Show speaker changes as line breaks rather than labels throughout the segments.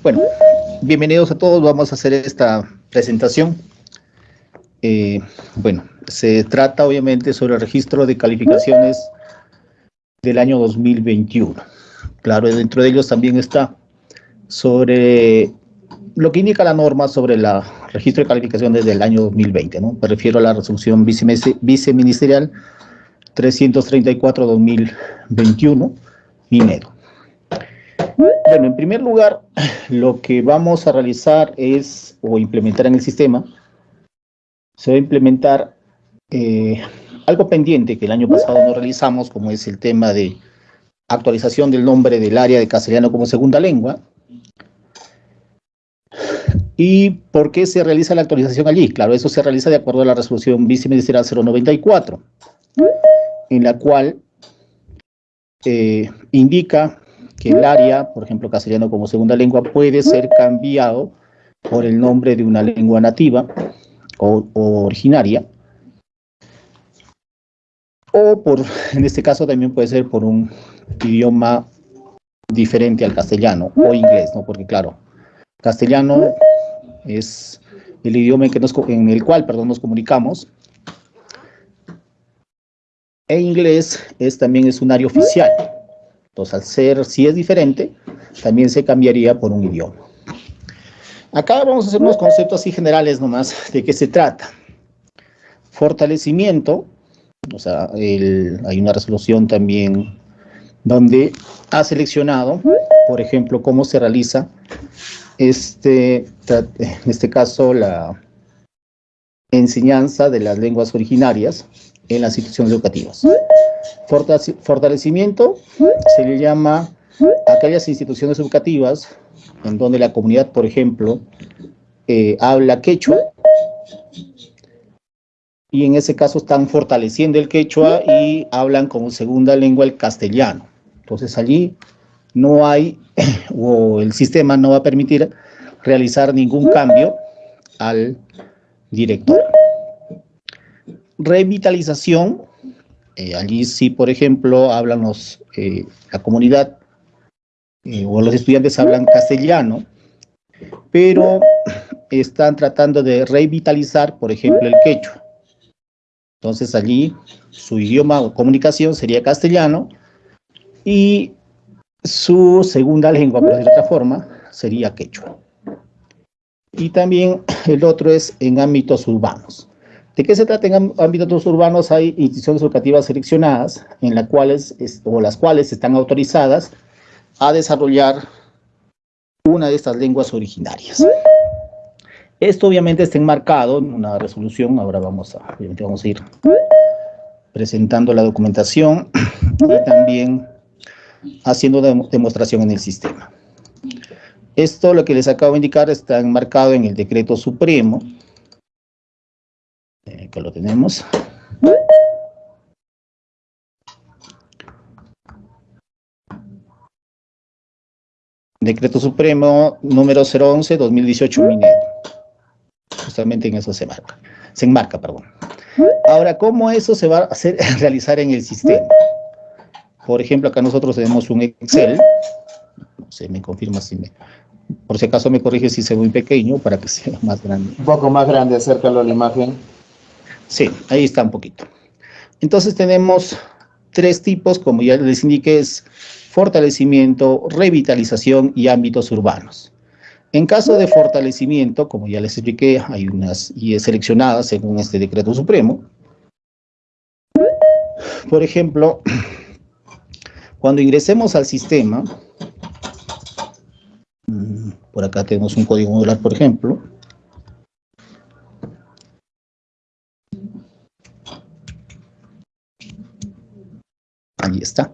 Bueno, bienvenidos a todos. Vamos a hacer esta presentación. Eh, bueno, se trata obviamente sobre el registro de calificaciones del año 2021. Claro, dentro de ellos también está sobre lo que indica la norma sobre el registro de calificaciones del año 2020, ¿no? Me refiero a la resolución viceministerial 334-2021, minero. Bueno, en primer lugar, lo que vamos a realizar es, o implementar en el sistema, se va a implementar eh, algo pendiente que el año pasado no realizamos, como es el tema de actualización del nombre del área de castellano como segunda lengua. ¿Y por qué se realiza la actualización allí? Claro, eso se realiza de acuerdo a la resolución viceministerial 094, en la cual eh, indica que el área, por ejemplo, castellano como segunda lengua, puede ser cambiado por el nombre de una lengua nativa o, originaria, o por, en este caso también puede ser por un idioma diferente al castellano o inglés, ¿no? Porque claro, castellano es el idioma en, en el cual perdón, nos comunicamos, e inglés es también es un área oficial. Entonces, al ser, si es diferente, también se cambiaría por un idioma. Acá vamos a hacer unos conceptos así generales nomás de qué se trata. Fortalecimiento, o sea, hay una resolución también donde ha seleccionado, por ejemplo, cómo se realiza este, en este caso, la enseñanza de las lenguas originarias en las instituciones educativas. Fortalecimiento se le llama a aquellas instituciones educativas en donde la comunidad, por ejemplo, eh, habla quechua, y en ese caso están fortaleciendo el quechua y hablan como segunda lengua el castellano. Entonces allí no hay, o el sistema no va a permitir realizar ningún cambio al director. Revitalización eh, allí sí, por ejemplo, hablan los, eh, la comunidad eh, o los estudiantes hablan castellano, pero están tratando de revitalizar, por ejemplo, el quechua. Entonces allí su idioma o comunicación sería castellano y su segunda lengua, por de otra forma, sería quechua. Y también el otro es en ámbitos urbanos. ¿De qué se trata en ámbitos urbanos? Hay instituciones educativas seleccionadas en las cuales, o las cuales están autorizadas a desarrollar una de estas lenguas originarias. Esto obviamente está enmarcado en una resolución, ahora vamos a, vamos a ir presentando la documentación y también haciendo demostración en el sistema. Esto, lo que les acabo de indicar, está enmarcado en el decreto supremo que lo tenemos. Decreto Supremo número 011-2018 Minedo. Justamente en eso se marca. Se enmarca, perdón. Ahora, ¿cómo eso se va a hacer, realizar en el sistema? Por ejemplo, acá nosotros tenemos un Excel. No sé, me confirma si me... Por si acaso me corrige si se muy pequeño para que sea más grande.
Un poco más grande, acércalo a la imagen.
Sí, ahí está un poquito. Entonces tenemos tres tipos, como ya les indiqué, es fortalecimiento, revitalización y ámbitos urbanos. En caso de fortalecimiento, como ya les expliqué, hay unas y seleccionadas según este decreto supremo. Por ejemplo, cuando ingresemos al sistema, mm, por acá tenemos un código modular, por ejemplo, Ahí está.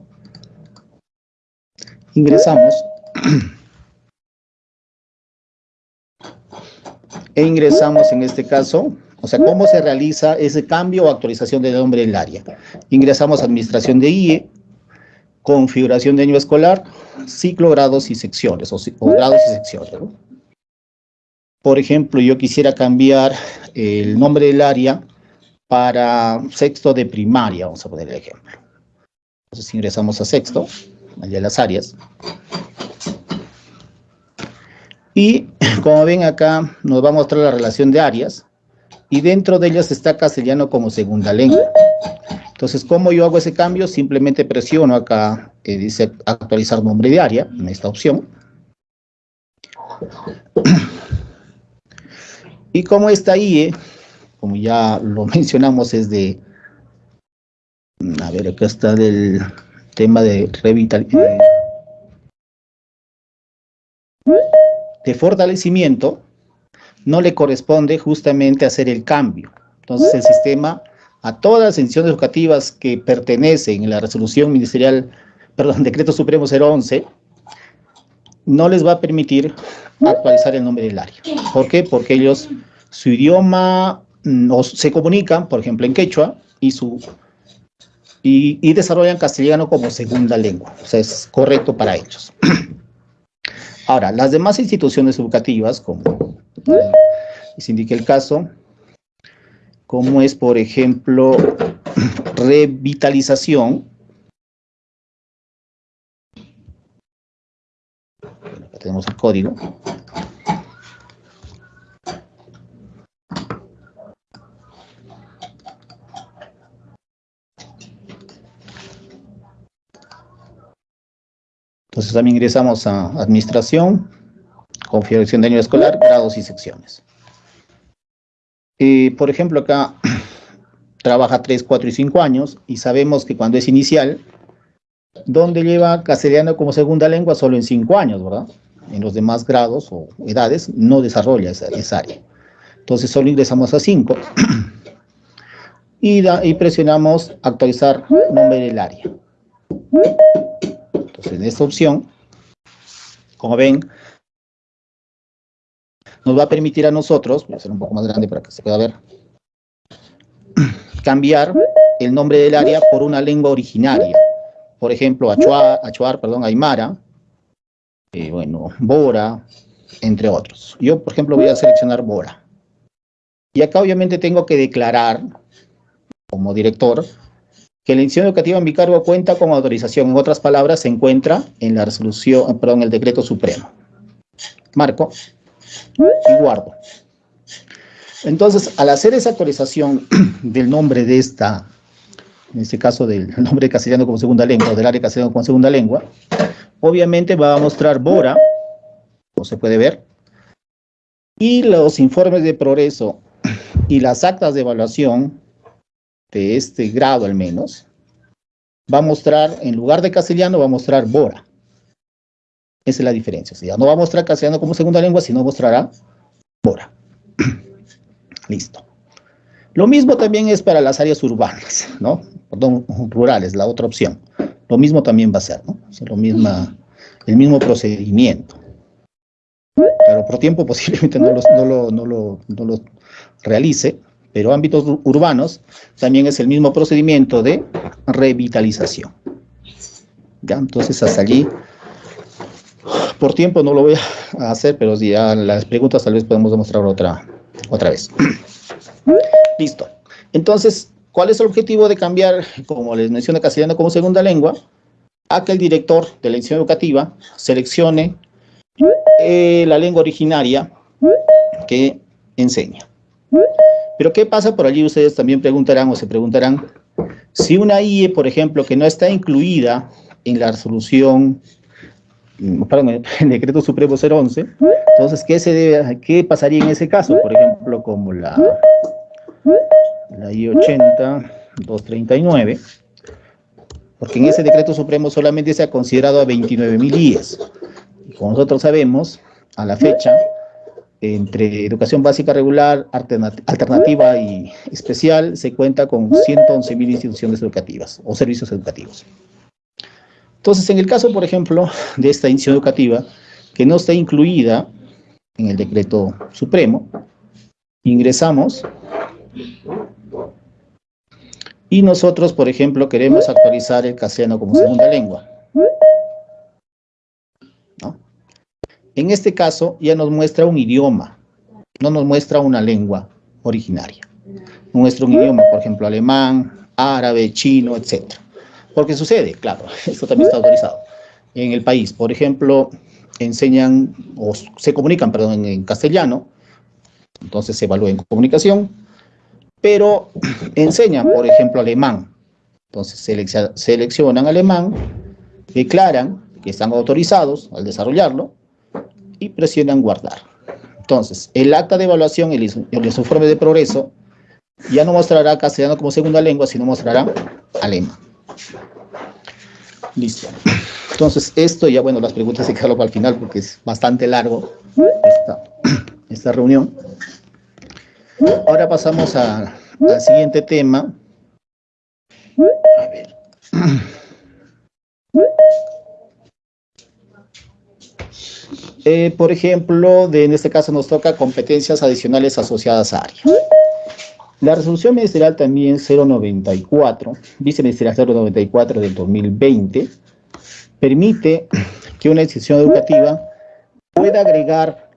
Ingresamos. E ingresamos en este caso, o sea, cómo se realiza ese cambio o actualización del nombre del área. Ingresamos a administración de IE, configuración de año escolar, ciclo, grados y secciones, o, grados y secciones. Por ejemplo, yo quisiera cambiar el nombre del área para sexto de primaria, vamos a poner el ejemplo. Entonces ingresamos a sexto, allá las áreas. Y como ven acá, nos va a mostrar la relación de áreas, y dentro de ellas está castellano como segunda lengua. Entonces, ¿cómo yo hago ese cambio? Simplemente presiono acá, dice actualizar nombre de área, en esta opción. Y como esta IE, como ya lo mencionamos, es de, a ver, acá está del tema de revitalización, de fortalecimiento, no le corresponde justamente hacer el cambio. Entonces el sistema, a todas las instituciones educativas que pertenecen a la resolución ministerial, perdón, decreto supremo 011, no les va a permitir actualizar el nombre del área. ¿Por qué? Porque ellos, su idioma, no, se comunican, por ejemplo, en quechua, y, su, y, desarrollan castellano como segunda lengua. O sea, es correcto para ellos. Ahora, las demás instituciones educativas, como se indica el caso, como es, por ejemplo, revitalización, acá tenemos el código, Entonces también ingresamos a administración, configuración de año escolar, grados y secciones. por ejemplo, acá trabaja 3, 4 y 5 años y sabemos que cuando es inicial, ¿dónde lleva castellano como segunda lengua? Solo en 5 años, ¿verdad? En los demás grados o edades no desarrolla esa, área. Entonces solo ingresamos a 5 y, y presionamos actualizar nombre del área en esta opción, como ven, nos va a permitir a nosotros, voy a hacer un poco más grande para que se pueda ver, cambiar el nombre del área por una lengua originaria. Por ejemplo, Achuar, Achuar perdón, Aymara, eh, bueno, Bora, entre otros. Yo, por ejemplo, voy a seleccionar Bora. Y acá obviamente tengo que declarar, como director, que la institución educativa en mi cargo cuenta con autorización. En otras palabras, se encuentra en la resolución, perdón, el decreto supremo. Marco y guardo. Entonces, al hacer esa actualización del nombre de esta, en este caso del nombre de castellano como segunda lengua, o del área castellano como segunda lengua, obviamente va a mostrar Bora, como se puede ver, y los informes de progreso y las actas de evaluación este grado al menos, va a mostrar, en lugar de castellano, va a mostrar Bora. Esa es la diferencia. O sea, no va a mostrar castellano como segunda lengua, sino mostrará Bora. Listo. Lo mismo también es para las áreas urbanas, ¿no? Perdón, rurales, la otra opción. Lo mismo también va a ser, ¿no? O lo misma, el mismo procedimiento. Pero por tiempo posiblemente no, no, lo, no, lo, no lo realice, pero ámbitos urbanos también es el mismo procedimiento de revitalización. ¿Ya? Entonces hasta allí, por tiempo no lo voy a hacer, pero si ya las preguntas tal vez podemos demostrar otra, otra vez. Listo. Entonces, ¿cuál es el objetivo de cambiar, como les mencioné, castellano como segunda lengua? A que el director de la institución educativa seleccione eh, la lengua originaria que enseña. Pero ¿qué pasa por allí? Ustedes también preguntarán o se preguntarán, si una IE, por ejemplo, que no está incluida en la resolución, mm, perdón, en el decreto supremo 011, entonces, ¿qué, se debe, ¿qué pasaría en ese caso? Por ejemplo, como la, la I 80, 239, porque en ese decreto supremo solamente se ha considerado a 29.000 IES. Y como nosotros sabemos, a la fecha, entre educación básica regular, alternativa y especial, se cuenta con 111.000 instituciones educativas o servicios educativos. Entonces, en el caso, por ejemplo, de esta institución educativa, que no está incluida en el decreto supremo, ingresamos y nosotros, por ejemplo, queremos actualizar el castellano como segunda lengua. En este caso ya nos muestra un idioma, no nos muestra una lengua originaria. Muestra un idioma, por ejemplo, alemán, árabe, chino, etc. Porque sucede, claro, esto también está autorizado. En el país, por ejemplo, enseñan o se comunican, perdón, en, castellano, entonces se evalúa en comunicación, pero enseñan, por ejemplo, alemán. Entonces seleccionan alemán, declaran que están autorizados al desarrollarlo presionan guardar. Entonces, el acta de evaluación, el, el informe de progreso, ya no mostrará castellano como segunda lengua, sino mostrará alemán. Listo. Entonces, esto ya, bueno, las preguntas se quedaron para el final porque es bastante largo esta, reunión. Ahora pasamos al siguiente tema. A ver. Eh, por ejemplo, de, en este caso nos toca competencias adicionales asociadas a área. La resolución ministerial también 094, viceministerial 094 del 2020, permite que una institución educativa pueda agregar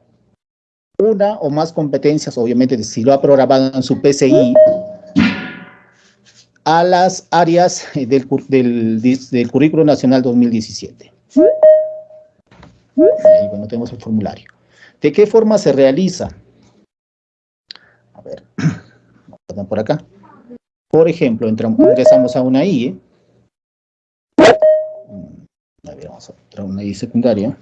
una o más competencias, obviamente si lo ha programado en su PCI, a las áreas del, del, del Currículo Nacional 2017. Ahí, bueno, tenemos el formulario. ¿De qué forma se realiza? A ver, por acá. Por ejemplo, entramos, ingresamos a una IE. A ver, vamos a entrar a una IE secundaria.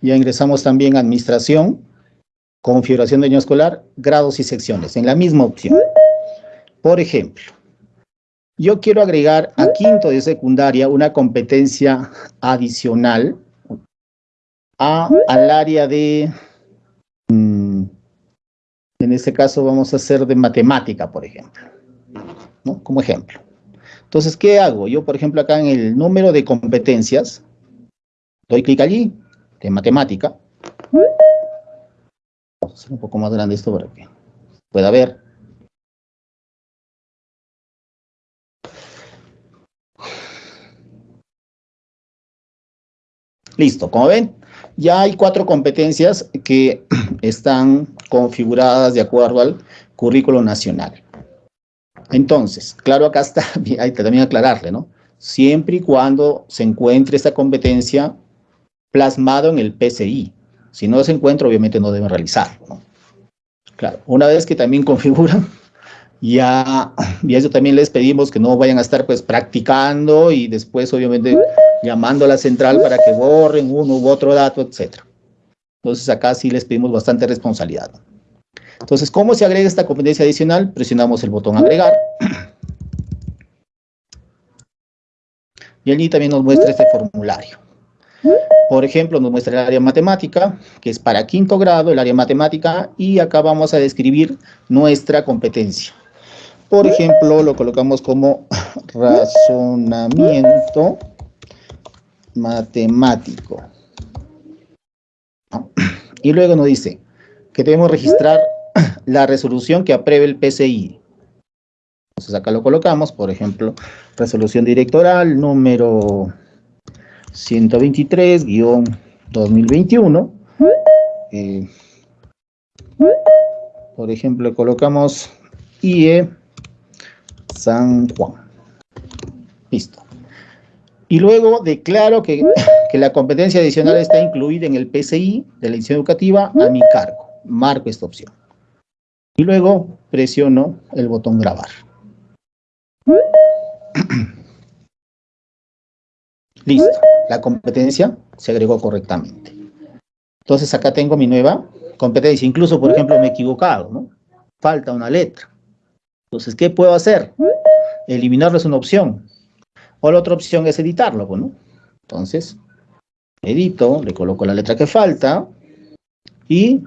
Ya ingresamos también a administración configuración de año escolar, grados y secciones, en la misma opción. Por ejemplo, yo quiero agregar a quinto de secundaria una competencia adicional a, al área de, mm, en este caso vamos a hacer de matemática, por ejemplo, ¿no? Como ejemplo. Entonces, ¿qué hago? Yo, por ejemplo, acá en el número de competencias, doy clic allí, de matemática, un poco más grande esto para que pueda ver. Listo, como ven, ya hay cuatro competencias que están configuradas de acuerdo al currículo nacional. Entonces, claro, acá está, hay que también aclararle, ¿no? Siempre y cuando se encuentre esta competencia plasmado en el PCI. Si no se encuentra, obviamente no deben realizarlo. Claro, una vez que también configuran, ya, y eso también les pedimos que no vayan a estar pues practicando y después obviamente llamando a la central para que borren uno u otro dato, etc. Entonces acá sí les pedimos bastante responsabilidad. Entonces, ¿cómo se agrega esta competencia adicional? Presionamos el botón agregar. Y allí también nos muestra este formulario. Por ejemplo, nos muestra el área matemática, que es para quinto grado, el área matemática, y acá vamos a describir nuestra competencia. Por ejemplo, lo colocamos como razonamiento matemático. Y luego nos dice que debemos registrar la resolución que apruebe el PCI. Entonces acá lo colocamos, por ejemplo, resolución directoral número 123-2021. Eh, por ejemplo, colocamos IE San Juan. Listo. Y luego declaro que, que, la competencia adicional está incluida en el PCI de la edición educativa a mi cargo. Marco esta opción. Y luego presiono el botón grabar. Listo, la competencia se agregó correctamente. Entonces acá tengo mi nueva competencia. Incluso, por ejemplo, me he equivocado, ¿no? Falta una letra. Entonces, ¿qué puedo hacer? Eliminarlo es una opción. O la otra opción es editarlo, ¿no? Entonces, edito, le coloco la letra que falta y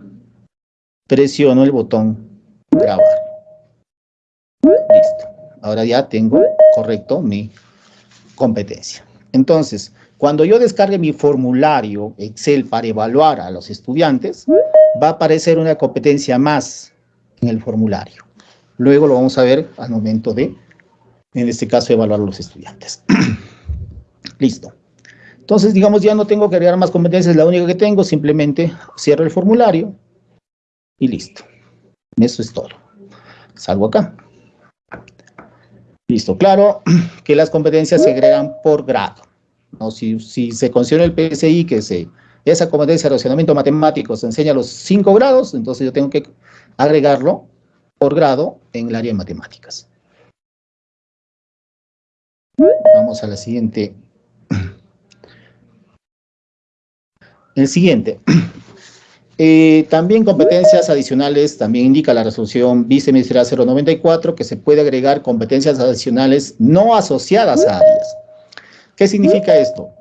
presiono el botón grabar. Listo. Ahora ya tengo correcto mi competencia. Entonces, cuando yo descargue mi formulario Excel para evaluar a los estudiantes, va a aparecer una competencia más en el formulario. Luego lo vamos a ver al momento de, en este caso, evaluar a los estudiantes. Listo. Entonces, digamos, ya no tengo que agregar más competencias, la única que tengo, simplemente cierro el formulario y listo. Eso es todo. salgo acá. Listo, claro que las competencias se agregan por grado. ¿no? Si, se considera el PSI que se, esa competencia de relacionamiento matemático se enseña los cinco grados, entonces yo tengo que agregarlo por grado en el área de matemáticas. Vamos a la siguiente. El siguiente. Eh, también competencias adicionales, también indica la resolución viceministerial 094 que se puede agregar competencias adicionales no asociadas a áreas. ¿Qué significa esto?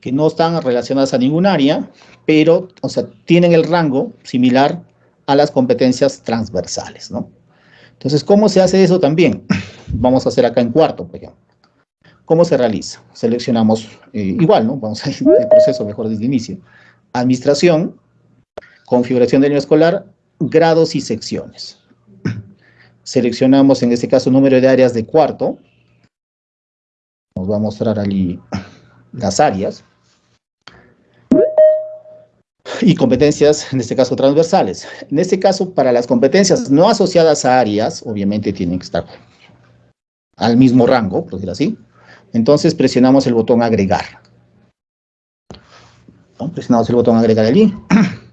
Que no están relacionadas a ningún área, pero, o sea, tienen el rango similar a las competencias transversales, ¿no? Entonces, ¿cómo se hace eso también? Vamos a hacer acá en cuarto, por ejemplo. ¿Cómo se realiza? Seleccionamos eh, igual, ¿no? Vamos a ir el proceso mejor desde el inicio. Administración, configuración del año escolar, grados y secciones. Seleccionamos en este caso número de áreas de cuarto. Nos va a mostrar allí las áreas. Y competencias, en este caso transversales. En este caso, para las competencias no asociadas a áreas, obviamente tienen que estar al mismo rango, por decirlo así. Entonces presionamos el botón agregar. Presionamos el botón agregar allí.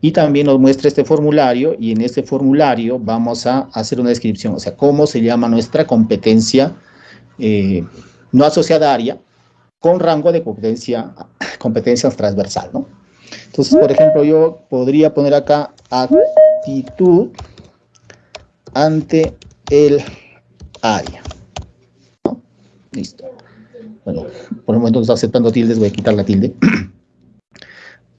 y también nos muestra este formulario y en este formulario vamos a hacer una descripción, o sea, cómo se llama nuestra competencia eh, no asociada área con rango de competencia, competencias transversal, ¿no? Entonces, por ejemplo, yo podría poner acá actitud ante el área. Listo. Bueno, por el momento está aceptando tildes, voy a quitar la tilde.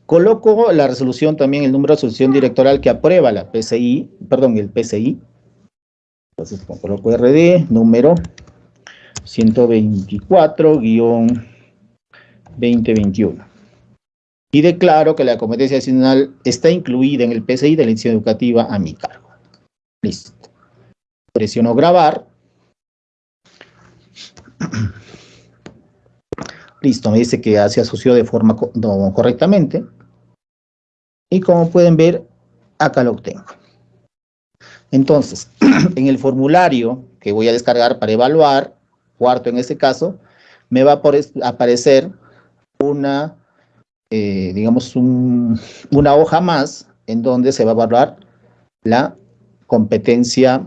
Coloco la resolución también, el número de resolución directoral que aprueba la PCI, perdón, el PCI. Entonces coloco RD, número 124-2021. Y declaro que la competencia adicional está incluida en el PCI de la institución educativa a mi cargo. Listo. Presiono grabar. Listo, me dice que se asoció de forma correctamente. Y como pueden ver, acá lo tengo. Entonces, en el formulario que voy a descargar para evaluar, cuarto en este caso, me va a aparecer una, eh, digamos, una hoja más en donde se va a evaluar la competencia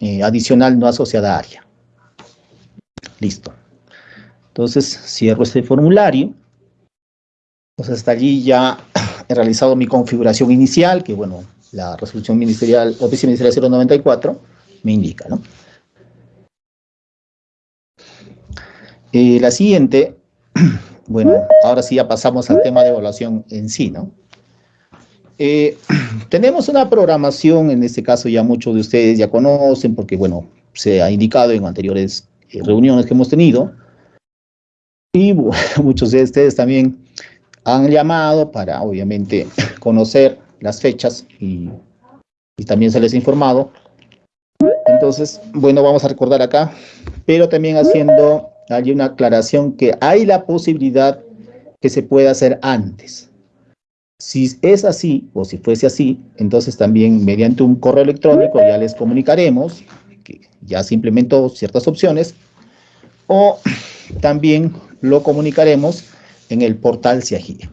eh, adicional no asociada a área. Listo. Entonces, cierro este formulario. Entonces, hasta allí ya he realizado mi configuración inicial, que bueno, la resolución ministerial, oficina ministerial 094, me indica, ¿no? Eh, la siguiente, bueno, ahora sí ya pasamos al tema de evaluación en sí, ¿no? Eh, tenemos una programación, en este caso ya muchos de ustedes ya conocen, porque bueno, se ha indicado en anteriores eh, reuniones que hemos tenido, y muchos de ustedes también han llamado para, obviamente, conocer las fechas y, también se les ha informado. Entonces, bueno, vamos a recordar acá, pero también haciendo allí una aclaración que hay la posibilidad que se pueda hacer antes. Si es así, o si fuese así, entonces también mediante un correo electrónico ya les comunicaremos que ya se implementó ciertas opciones, o también lo comunicaremos en el portal CIAGIA.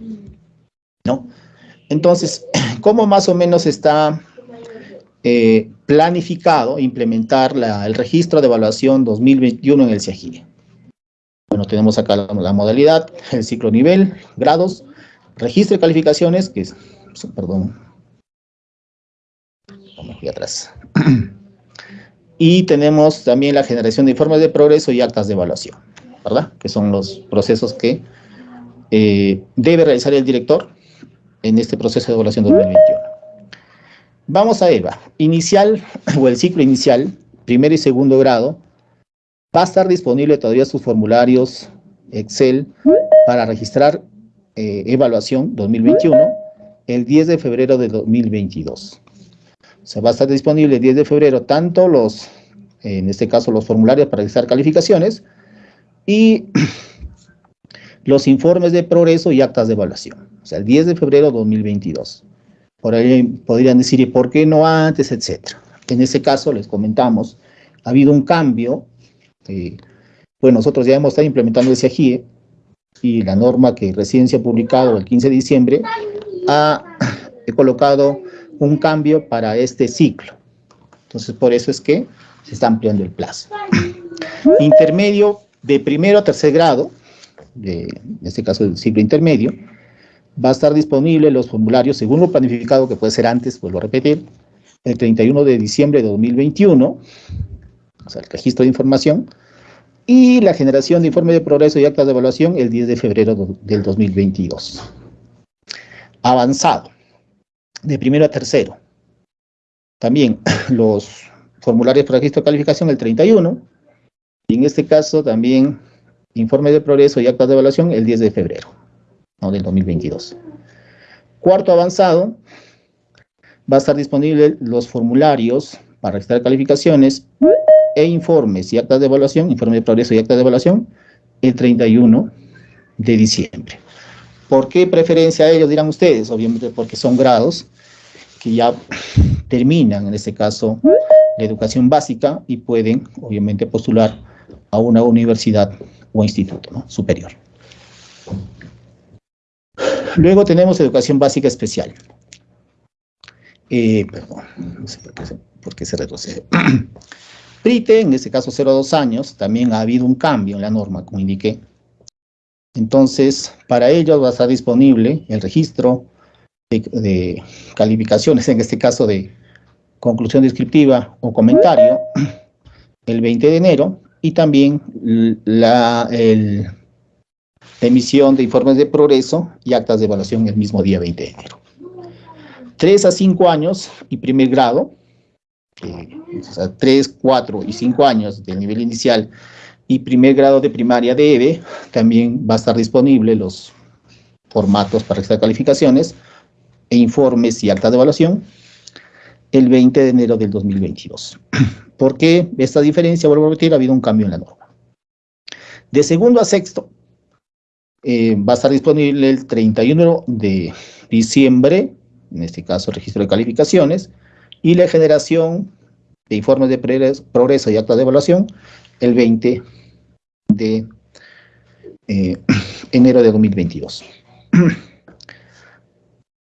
¿no? Entonces, ¿cómo más o menos está eh, planificado implementar el registro de evaluación 2021 en el CIAGIA? Bueno, tenemos acá la, modalidad, el ciclo nivel, grados, registro de calificaciones, que es, perdón, vamos aquí atrás. Y tenemos también la generación de informes de progreso y actas de evaluación, ¿verdad? Que son los procesos que eh, debe realizar el director en este proceso de evaluación 2021. Vamos a EVA. Inicial, o el ciclo inicial, primer y segundo grado, va a estar disponible todavía sus formularios Excel para registrar eh, evaluación 2021 el 10 de febrero de 2022. O sea, va a estar disponible el 10 de febrero tanto los, en este caso los formularios para registrar calificaciones y los informes de progreso y actas de evaluación. O sea, el 10 de febrero de 2022. Por ahí podrían decir, ¿y por qué no antes? Etcétera. En ese caso, les comentamos, ha habido un cambio. Eh, bueno, nosotros ya hemos estado implementando ese AGIE y la norma que recién se ha publicado el 15 de diciembre ha colocado un cambio para este ciclo. Entonces, por eso es que se está ampliando el plazo. Intermedio de primero a tercer grado, de, en este caso del ciclo intermedio, va a estar disponible los formularios según lo planificado, que puede ser antes, vuelvo a repetir, el 31 de diciembre de 2021, o sea, el registro de información, y la generación de informe de progreso y actas de evaluación el 10 de febrero del 2022. Avanzado, de primero a tercero. También los formularios para registro de calificación el 31, y en este caso también informe de progreso y actas de evaluación el 10 de febrero del 2022. Cuarto avanzado, va a estar disponible los formularios para registrar calificaciones e informes y actas de evaluación, informe de progreso y actas de evaluación, el 31 de diciembre. ¿Por qué preferencia a ellos, dirán ustedes? Obviamente porque son grados que ya terminan, en este caso, la educación básica y pueden, obviamente, postular a una universidad o instituto superior. Luego tenemos educación básica especial. Eh, perdón, no sé por qué se, retrocede. PRITE, en este caso 0 a 2 años, también ha habido un cambio en la norma, como indiqué. Entonces, para ellos va a estar disponible el registro de, calificaciones, en este caso de conclusión descriptiva o comentario, el 20 de enero, y también la, emisión de informes de progreso y actas de evaluación el mismo día 20 de enero. 3 a 5 años y primer grado, o sea, 3, 4 y 5 años del nivel inicial y primer grado de primaria de EVE, también va a estar disponible los formatos para estas calificaciones e informes y actas de evaluación el 20 de enero del 2022. ¿Por qué esta diferencia? Vuelvo a repetir, ha habido un cambio en la norma. De segundo a sexto, eh, va a estar disponible el 31 de diciembre, en este caso registro de calificaciones, y la generación de informes de progreso y actas de evaluación el 20 de eh, enero de 2022.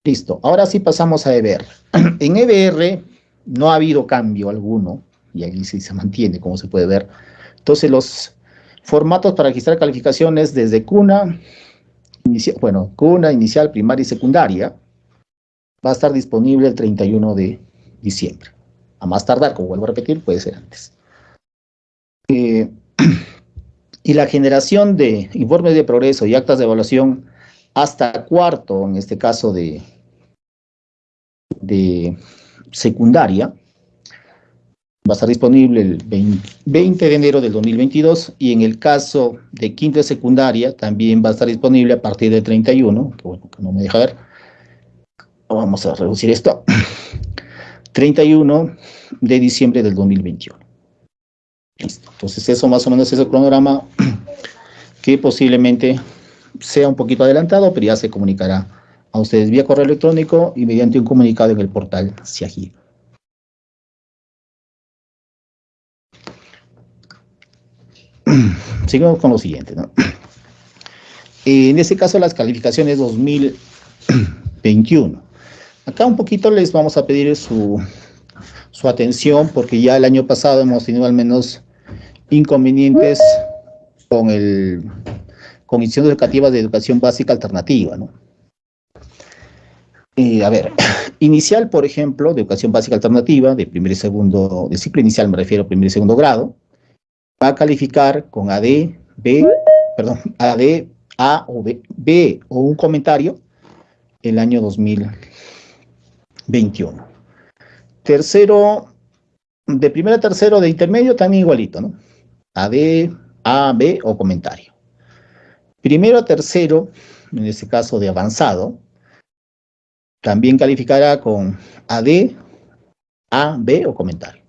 Listo, ahora sí pasamos a EBR. En EBR no ha habido cambio alguno, y ahí sí se mantiene, como se puede ver. Entonces, los formatos para registrar calificaciones desde cuna, bueno, cuna, inicial, primaria y secundaria, va a estar disponible el 31 de diciembre. A más tardar, como vuelvo a repetir, puede ser antes. Eh, y la generación de informes de progreso y actas de evaluación hasta cuarto, en este caso de, de secundaria, va a estar disponible el 20 de enero del 2022 y en el caso de quinto de secundaria también va a estar disponible a partir del 31, que bueno, que no me deja ver. Vamos a reducir esto. 31 de diciembre del 2021. Listo. Entonces eso más o menos es el cronograma que posiblemente sea un poquito adelantado, pero ya se comunicará a ustedes vía correo electrónico y mediante un comunicado en el portal CIAGI. Sigamos con lo siguiente. ¿no? En este caso, las calificaciones 2021. Acá un poquito les vamos a pedir su, su atención porque ya el año pasado hemos tenido al menos inconvenientes con el con instituciones educativas de educación básica alternativa, ¿no? A ver, inicial, por ejemplo, de educación básica alternativa, de primer y segundo, de ciclo inicial me refiero a primer y segundo grado, va a calificar con AD, B, perdón, AD, A o B, B o un comentario el año 2021. Tercero, de primero a tercero de intermedio también igualito, ¿no? AD, A, B o comentario. Primero a tercero, en este caso de avanzado, también calificará con AD, A, B o comentario.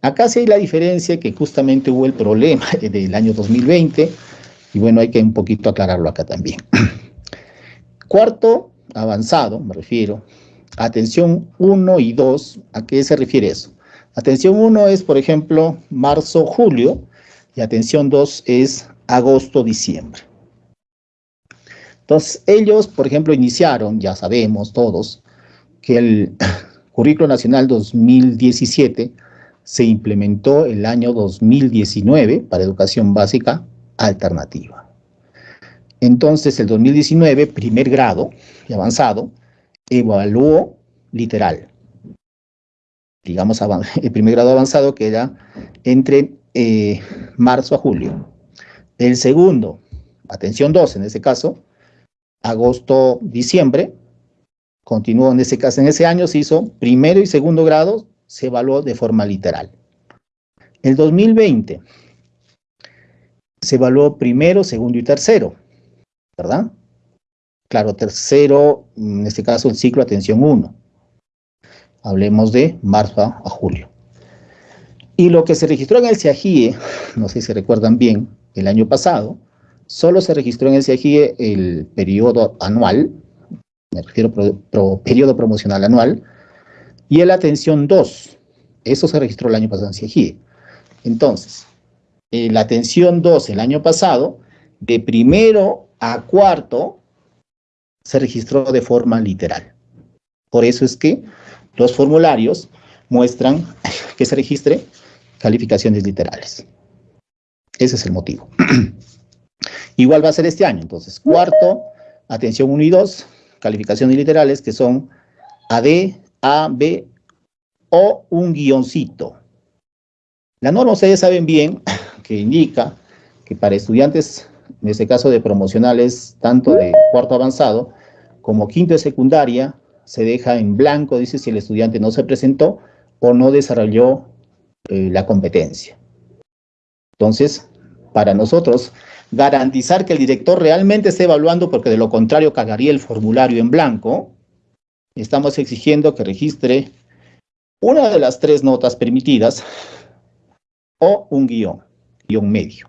Acá sí hay la diferencia que justamente hubo el problema del año 2020, y bueno, hay que un poquito aclararlo acá también. Cuarto, avanzado, me refiero, atención 1 y 2, ¿a qué se refiere eso? Atención 1 es, por ejemplo, marzo-julio, y atención 2 es agosto-diciembre. Entonces, ellos, por ejemplo, iniciaron, ya sabemos todos, que el Currículo Nacional 2017 se implementó el año 2019 para educación básica alternativa. Entonces, el 2019, primer grado y avanzado, evaluó literal. Digamos, el primer grado avanzado queda entre eh, marzo a julio. El segundo, atención 2 en ese caso, agosto, diciembre, continuó en ese caso, en ese año se hizo primero y segundo grado, se evaluó de forma literal. El 2020 se evaluó primero, segundo y tercero, ¿verdad? Claro, tercero, en este caso el ciclo atención 1. Hablemos de marzo a julio. Y lo que se registró en el CIAGIE, no sé si recuerdan bien, el año pasado, solo se registró en el CIAGIE el periodo anual, me refiero periodo promocional anual, y el atención 2, eso se registró el año pasado en CIAGIE. Entonces, la atención 2 el año pasado, de primero a cuarto, se registró de forma literal. Por eso es que los formularios muestran que se registre calificaciones literales. Ese es el motivo. Igual va a ser este año, entonces, cuarto, atención 1 y 2, calificaciones literales que son AD, A, B o un guioncito. La norma ustedes saben bien que indica que para estudiantes, en este caso de promocionales, tanto de cuarto avanzado como quinto de secundaria, se deja en blanco, dice si el estudiante no se presentó o no desarrolló eh, la competencia. Entonces, para nosotros, garantizar que el director realmente esté evaluando, porque de lo contrario cagaría el formulario en blanco, estamos exigiendo que registre una de las tres notas permitidas o un guion, guion medio.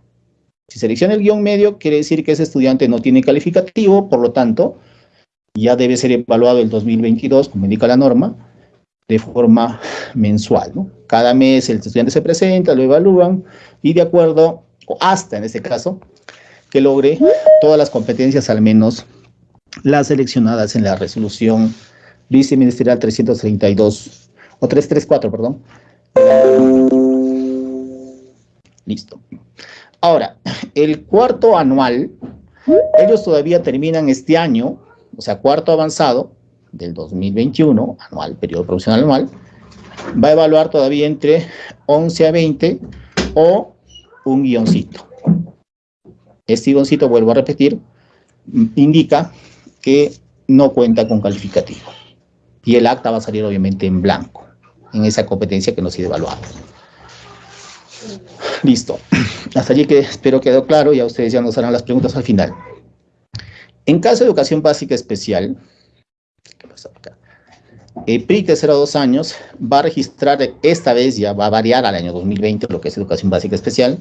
Si selecciona el guion medio, quiere decir que ese estudiante no tiene calificativo, por lo tanto, ya debe ser evaluado el 2022, como indica la norma, de forma mensual. Cada mes el estudiante se presenta, lo evalúan y de acuerdo, o hasta en este caso, que logre todas las competencias, al menos las seleccionadas en la resolución viceministerial 332, o 334, perdón. Listo. Ahora, el cuarto anual, ellos todavía terminan este año, o sea, cuarto avanzado del 2021, anual, periodo profesional anual, va a evaluar todavía entre 11 a 20 o un guioncito. Este guioncito, vuelvo a repetir, indica que no cuenta con calificativo. Y el acta va a salir obviamente en blanco, en esa competencia que nos sido evaluada. Listo. Hasta allí que espero quedó claro, y a ustedes ya nos harán las preguntas al final. En caso de educación básica especial, el PRIC de 0 a 2 años va a registrar, esta vez ya va a variar al año 2020, lo que es educación básica especial,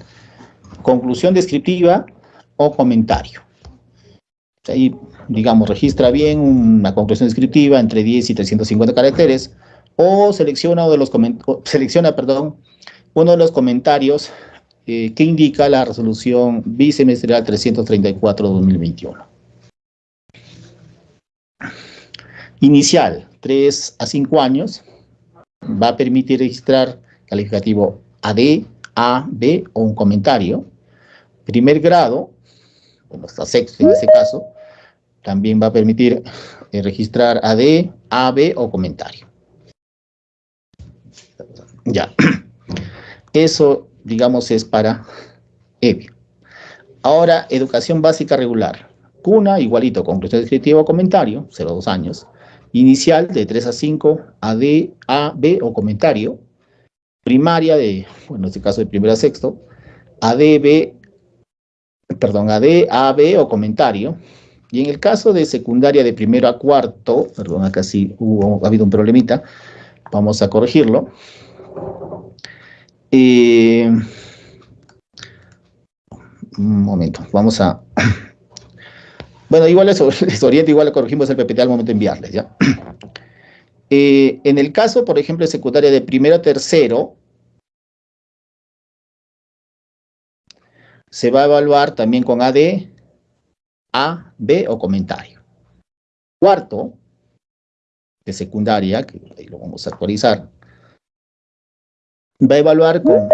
conclusión descriptiva o comentario. Ahí, digamos, registra bien una conclusión descriptiva entre 10 y 350 caracteres, o selecciona, uno de los, selecciona perdón, uno de los comentarios eh, que indica la resolución bisemestrial 334-2021. Inicial, 3 a 5 años, va a permitir registrar calificativo AD, A, B o un comentario. Primer grado, bueno, hasta sexto en ese caso, también va a permitir eh, registrar AD, A, B o comentario. Ya. Eso, digamos, es para EBI. Ahora, educación básica regular. Cuna, igualito, conclusión descriptiva o comentario, 0 a 2 años inicial de 3 a 5, AD, A, B o comentario, primaria de, bueno, en este caso de primero a sexto, AD, B, perdón, AD, A, B o comentario, y en el caso de secundaria de primero a cuarto, perdón, acá sí hubo, ha habido un problemita, vamos a corregirlo. Eh, un momento, vamos a bueno, igual les, les oriento, igual corregimos el PPT al momento de enviarles, ¿ya? Eh, en el caso, por ejemplo, de secundaria de primero a tercero, se va a evaluar también con AD, A, B o comentario. Cuarto, de secundaria, que ahí lo vamos a actualizar, va a evaluar con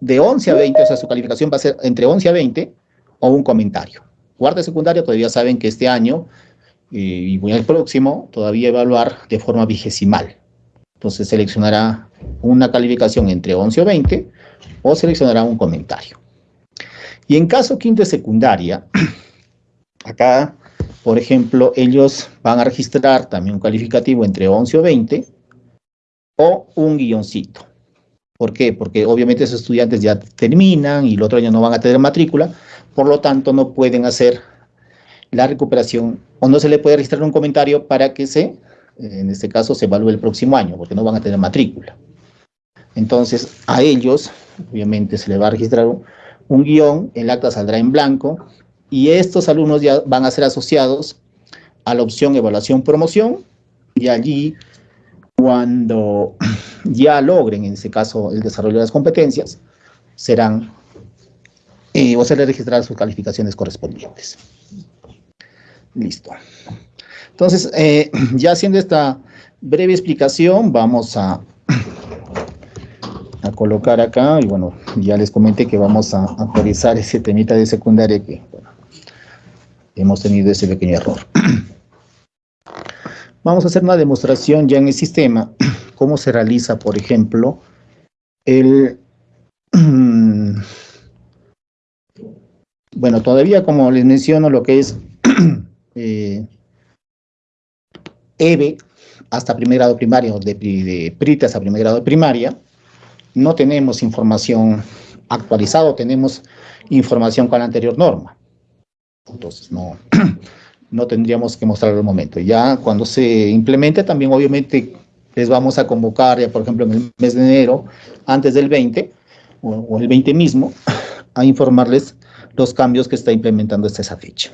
de 11 a 20, o sea, su calificación va a ser entre 11 a 20 o un comentario. Cuarta de secundaria, todavía saben que este año eh, y el próximo todavía evaluar de forma vigesimal. Entonces seleccionará una calificación entre 11 o 20 o seleccionará un comentario. Y en caso quinto de secundaria, acá, por ejemplo, ellos van a registrar también un calificativo entre 11 o 20 o un guioncito. ¿Por qué? Porque obviamente esos estudiantes ya terminan y el otro año no van a tener matrícula, por lo tanto no pueden hacer la recuperación o no se le puede registrar un comentario para que se, en este caso, se evalúe el próximo año, porque no van a tener matrícula. Entonces, a ellos, obviamente, se le va a registrar un, guion, el acta saldrá en blanco, y estos alumnos ya van a ser asociados a la opción evaluación promoción, y allí, cuando ya logren, en ese caso, el desarrollo de las competencias, serán, eh, o se les registrarán sus calificaciones correspondientes. Listo. Entonces, eh, ya haciendo esta breve explicación, vamos a, a colocar acá, y bueno, ya les comenté que vamos a actualizar ese temita de secundaria que, bueno, hemos tenido ese pequeño error. Vamos a hacer una demostración ya en el sistema, cómo se realiza, por ejemplo, el... Bueno, todavía como les menciono lo que es eh, EVE hasta primer grado primario, de, de PRIT hasta primer grado de primaria, no tenemos información actualizada, tenemos información con la anterior norma. Entonces, no, no tendríamos que mostrarlo al momento. Ya cuando se implemente, también obviamente les vamos a convocar, ya por ejemplo en el mes de enero, antes del 20, o, o el 20 mismo, a informarles los cambios que está implementando hasta esa fecha.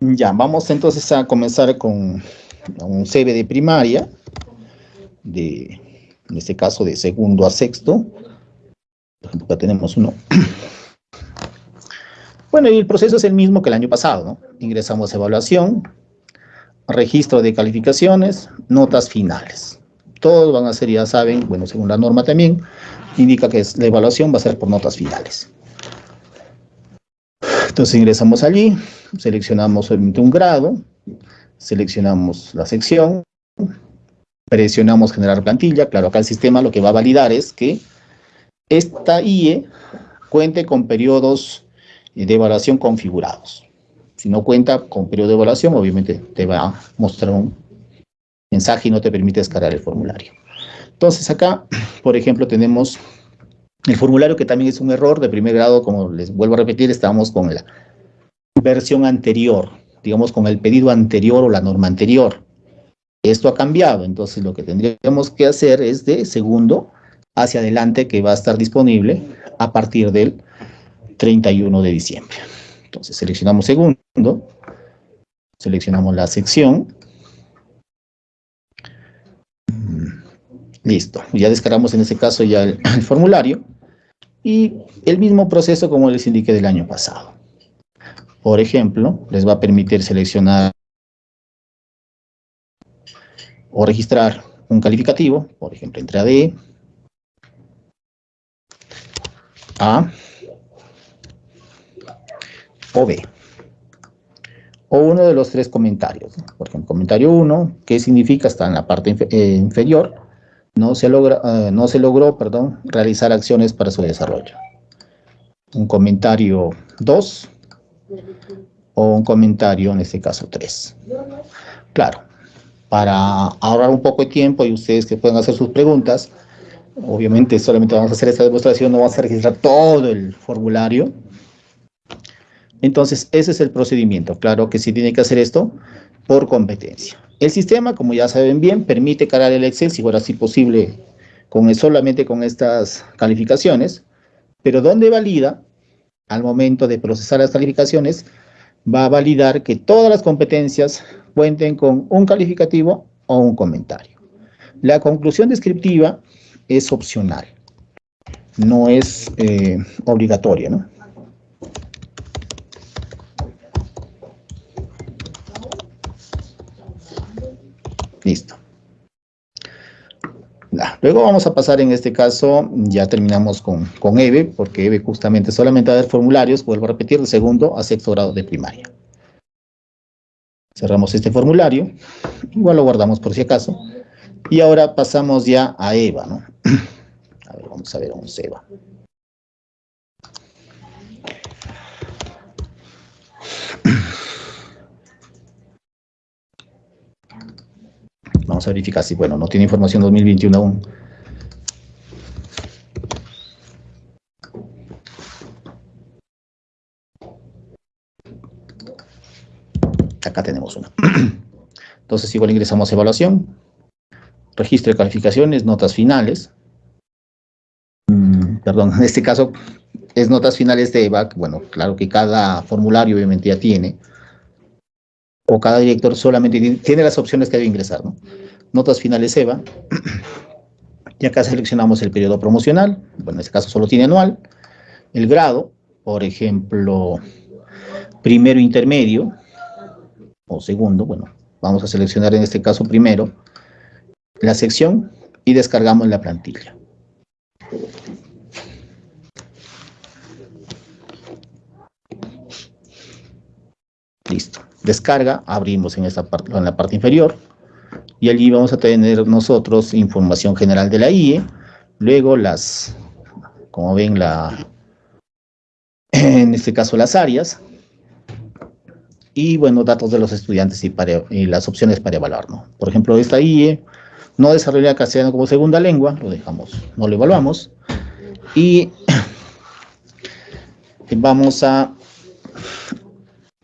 Ya, vamos entonces a comenzar con un CV de primaria, de, en este caso de segundo a sexto. Acá tenemos uno. Bueno, y el proceso es el mismo que el año pasado, ¿no? Ingresamos a evaluación, registro de calificaciones, notas finales. Todos van a ser, ya saben, bueno, según la norma también, indica que la evaluación va a ser por notas finales. Entonces ingresamos allí, seleccionamos obviamente un grado, seleccionamos la sección, presionamos generar plantilla, claro, acá el sistema lo que va a validar es que esta IE cuente con periodos de evaluación configurados. Si no cuenta con periodo de evaluación, obviamente te va a mostrar un mensaje y no te permite descargar el formulario. Entonces acá, por ejemplo, tenemos el formulario que también es un error de primer grado, como les vuelvo a repetir, estamos con la versión anterior, digamos con el pedido anterior o la norma anterior. Esto ha cambiado, entonces lo que tendríamos que hacer es de segundo hacia adelante que va a estar disponible a partir del 31 de diciembre. Entonces seleccionamos segundo, seleccionamos la sección, mm, listo, ya descargamos en este caso ya el formulario, y el mismo proceso como les indiqué del año pasado. Por ejemplo, les va a permitir seleccionar o registrar un calificativo, por ejemplo, entre AD, A o B. O uno de los tres comentarios. Por ejemplo, comentario 1, ¿qué significa? Está en la parte eh, inferior. No se, logra, uh, no se logró perdón, realizar acciones para su desarrollo. Un comentario 2 o un comentario, en este caso 3. Claro, para ahorrar un poco de tiempo y ustedes que puedan hacer sus preguntas, obviamente solamente vamos a hacer esta demostración, no vamos a registrar todo el formulario. Entonces, ese es el procedimiento. Claro que sí tiene que hacer esto por competencia. El sistema, como ya saben bien, permite cargar el Excel, si fuera así posible, con, solamente con estas calificaciones, pero donde valida, al momento de procesar las calificaciones, va a validar que todas las competencias cuenten con un calificativo o un comentario. La conclusión descriptiva es opcional, no es eh, obligatoria, ¿no? Listo. Luego vamos a pasar en este caso, ya terminamos con, con EVE, porque EVE justamente solamente va a haber formularios, vuelvo a repetir, de segundo a sexto grado de primaria. Cerramos este formulario, igual lo guardamos por si acaso, y ahora pasamos ya a EVA, ¿no? A ver, vamos a ver un EVA. Vamos a verificar si, bueno, no tiene información 2021 aún. Acá tenemos una. Entonces, igual ingresamos a evaluación, registro de calificaciones, notas finales. Mm, perdón, en este caso es notas finales de EVAC. Bueno, claro que cada formulario obviamente ya tiene o cada director solamente tiene, las opciones que debe ingresar, ¿no? Notas finales EVA, y acá seleccionamos el periodo promocional, bueno, en este caso solo tiene anual, el grado, por ejemplo, primero intermedio, o segundo, bueno, vamos a seleccionar en este caso primero, la sección, y descargamos la plantilla. Listo descarga, abrimos en, esta parte, en la parte inferior, y allí vamos a tener nosotros información general de la IE, luego las, como ven, la, en este caso las áreas, y bueno, datos de los estudiantes y, las opciones para evaluar, ¿no? Por ejemplo, esta IE no desarrolla castellano como segunda lengua, lo dejamos, no lo evaluamos, y vamos a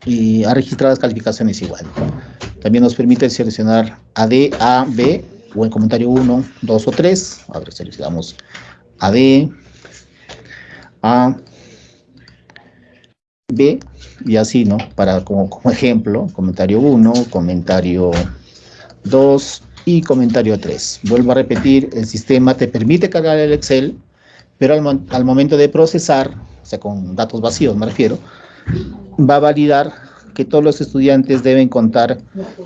y ha registrado las calificaciones igual. También nos permite seleccionar AD, A, B, o en comentario 1, 2 o 3. A ver, seleccionamos AD, A, B, y así, ¿no? Para como, como ejemplo, comentario 1, comentario 2 y comentario 3. Vuelvo a repetir, el sistema te permite cargar el Excel, pero al, al momento de procesar, o sea, con datos vacíos me refiero, va a validar que todos los estudiantes deben contar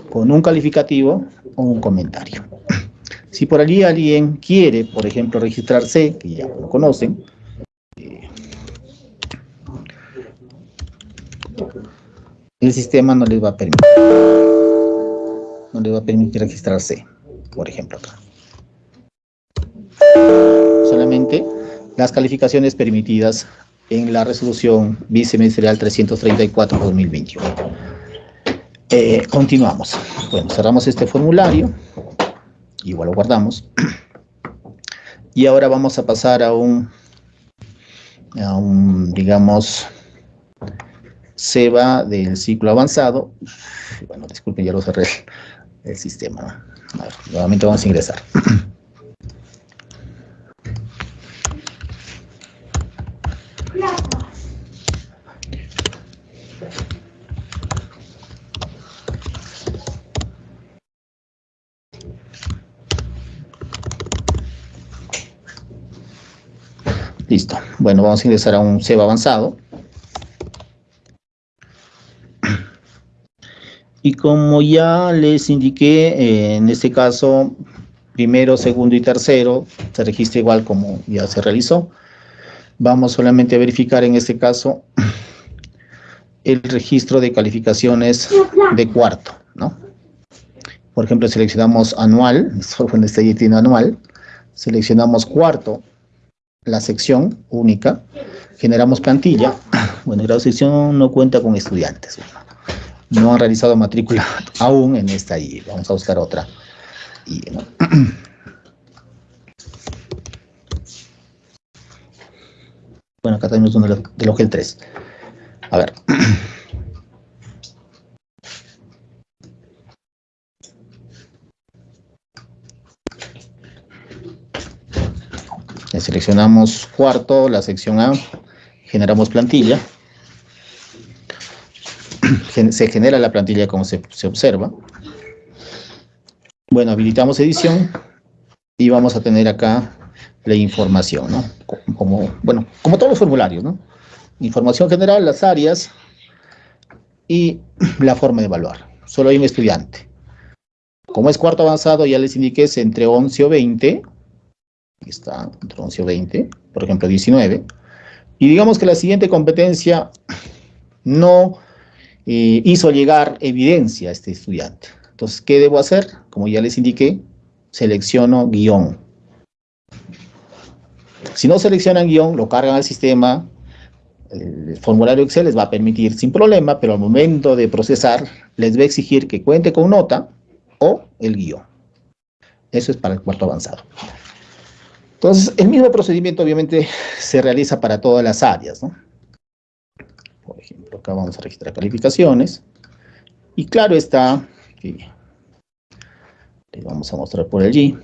con un calificativo o un comentario. Si por allí alguien quiere, por ejemplo, registrarse, que ya lo conocen, eh, el sistema no les va a permitir. No les va a permitir registrarse, por ejemplo acá. Solamente las calificaciones permitidas en la resolución bisemestral 334-2021. Eh, continuamos. Bueno, cerramos este formulario. Igual lo guardamos. Y ahora vamos a pasar a un, a un digamos, SEBA del ciclo avanzado. Bueno, disculpen, ya lo cerré el sistema. nuevamente vamos a ingresar. Listo. Bueno, vamos a ingresar a un SEBA avanzado. Y como ya les indiqué, eh, en este caso, primero, segundo y tercero, se registra igual como ya se realizó. Vamos solamente a verificar en este caso el registro de calificaciones de cuarto, ¿no? Por ejemplo, seleccionamos anual, en este anual, seleccionamos cuarto, la sección única, generamos plantilla. Bueno, grado de sección no cuenta con estudiantes. No han realizado matrícula aún en esta y Vamos a buscar otra. Y, Bueno, acá tenemos uno del OGEL 3. A ver. Seleccionamos cuarto, la sección A, generamos plantilla. se genera la plantilla como se, se observa. Bueno, habilitamos edición y vamos a tener acá la información, ¿no? Como, bueno, como todos los formularios, ¿no? Información general, las áreas y la forma de evaluar. Solo hay un estudiante. Como es cuarto avanzado, ya les indiqué es entre 11 o 20. Aquí está, entre 11 o 20, por ejemplo 19. Y digamos que la siguiente competencia no eh, hizo llegar evidencia a este estudiante. Entonces, ¿qué debo hacer? Como ya les indiqué, selecciono guion. Si no seleccionan guion, lo cargan al sistema, el formulario Excel les va a permitir sin problema, pero al momento de procesar les va a exigir que cuente con nota o el guion. Eso es para el cuarto avanzado. Entonces, el mismo procedimiento obviamente se realiza para todas las áreas, ¿no? Por ejemplo, acá vamos a registrar calificaciones. Y claro está, que le vamos a mostrar por allí.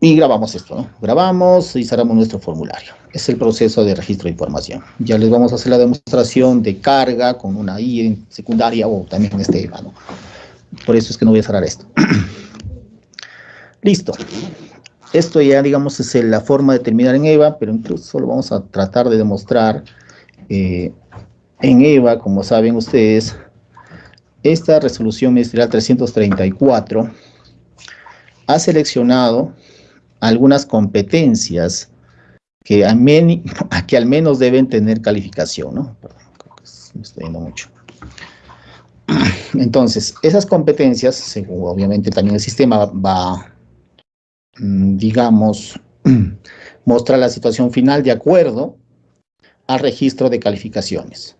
Y grabamos esto, ¿no? Grabamos y cerramos nuestro formulario. Es el proceso de registro de información. Ya les vamos a hacer la demostración de carga con una I secundaria o también en este EVA, ¿no? Por eso es que no voy a cerrar esto. Listo. Esto ya, digamos, es la forma de terminar en EVA, pero incluso lo vamos a tratar de demostrar eh, en EVA, como saben ustedes, esta resolución ministerial 334 ha seleccionado algunas competencias que, que al menos deben tener calificación, ¿no? me estoy yendo mucho. Entonces, esas competencias, según obviamente también el sistema va, mm, digamos, mostrar la situación final de acuerdo al registro de calificaciones.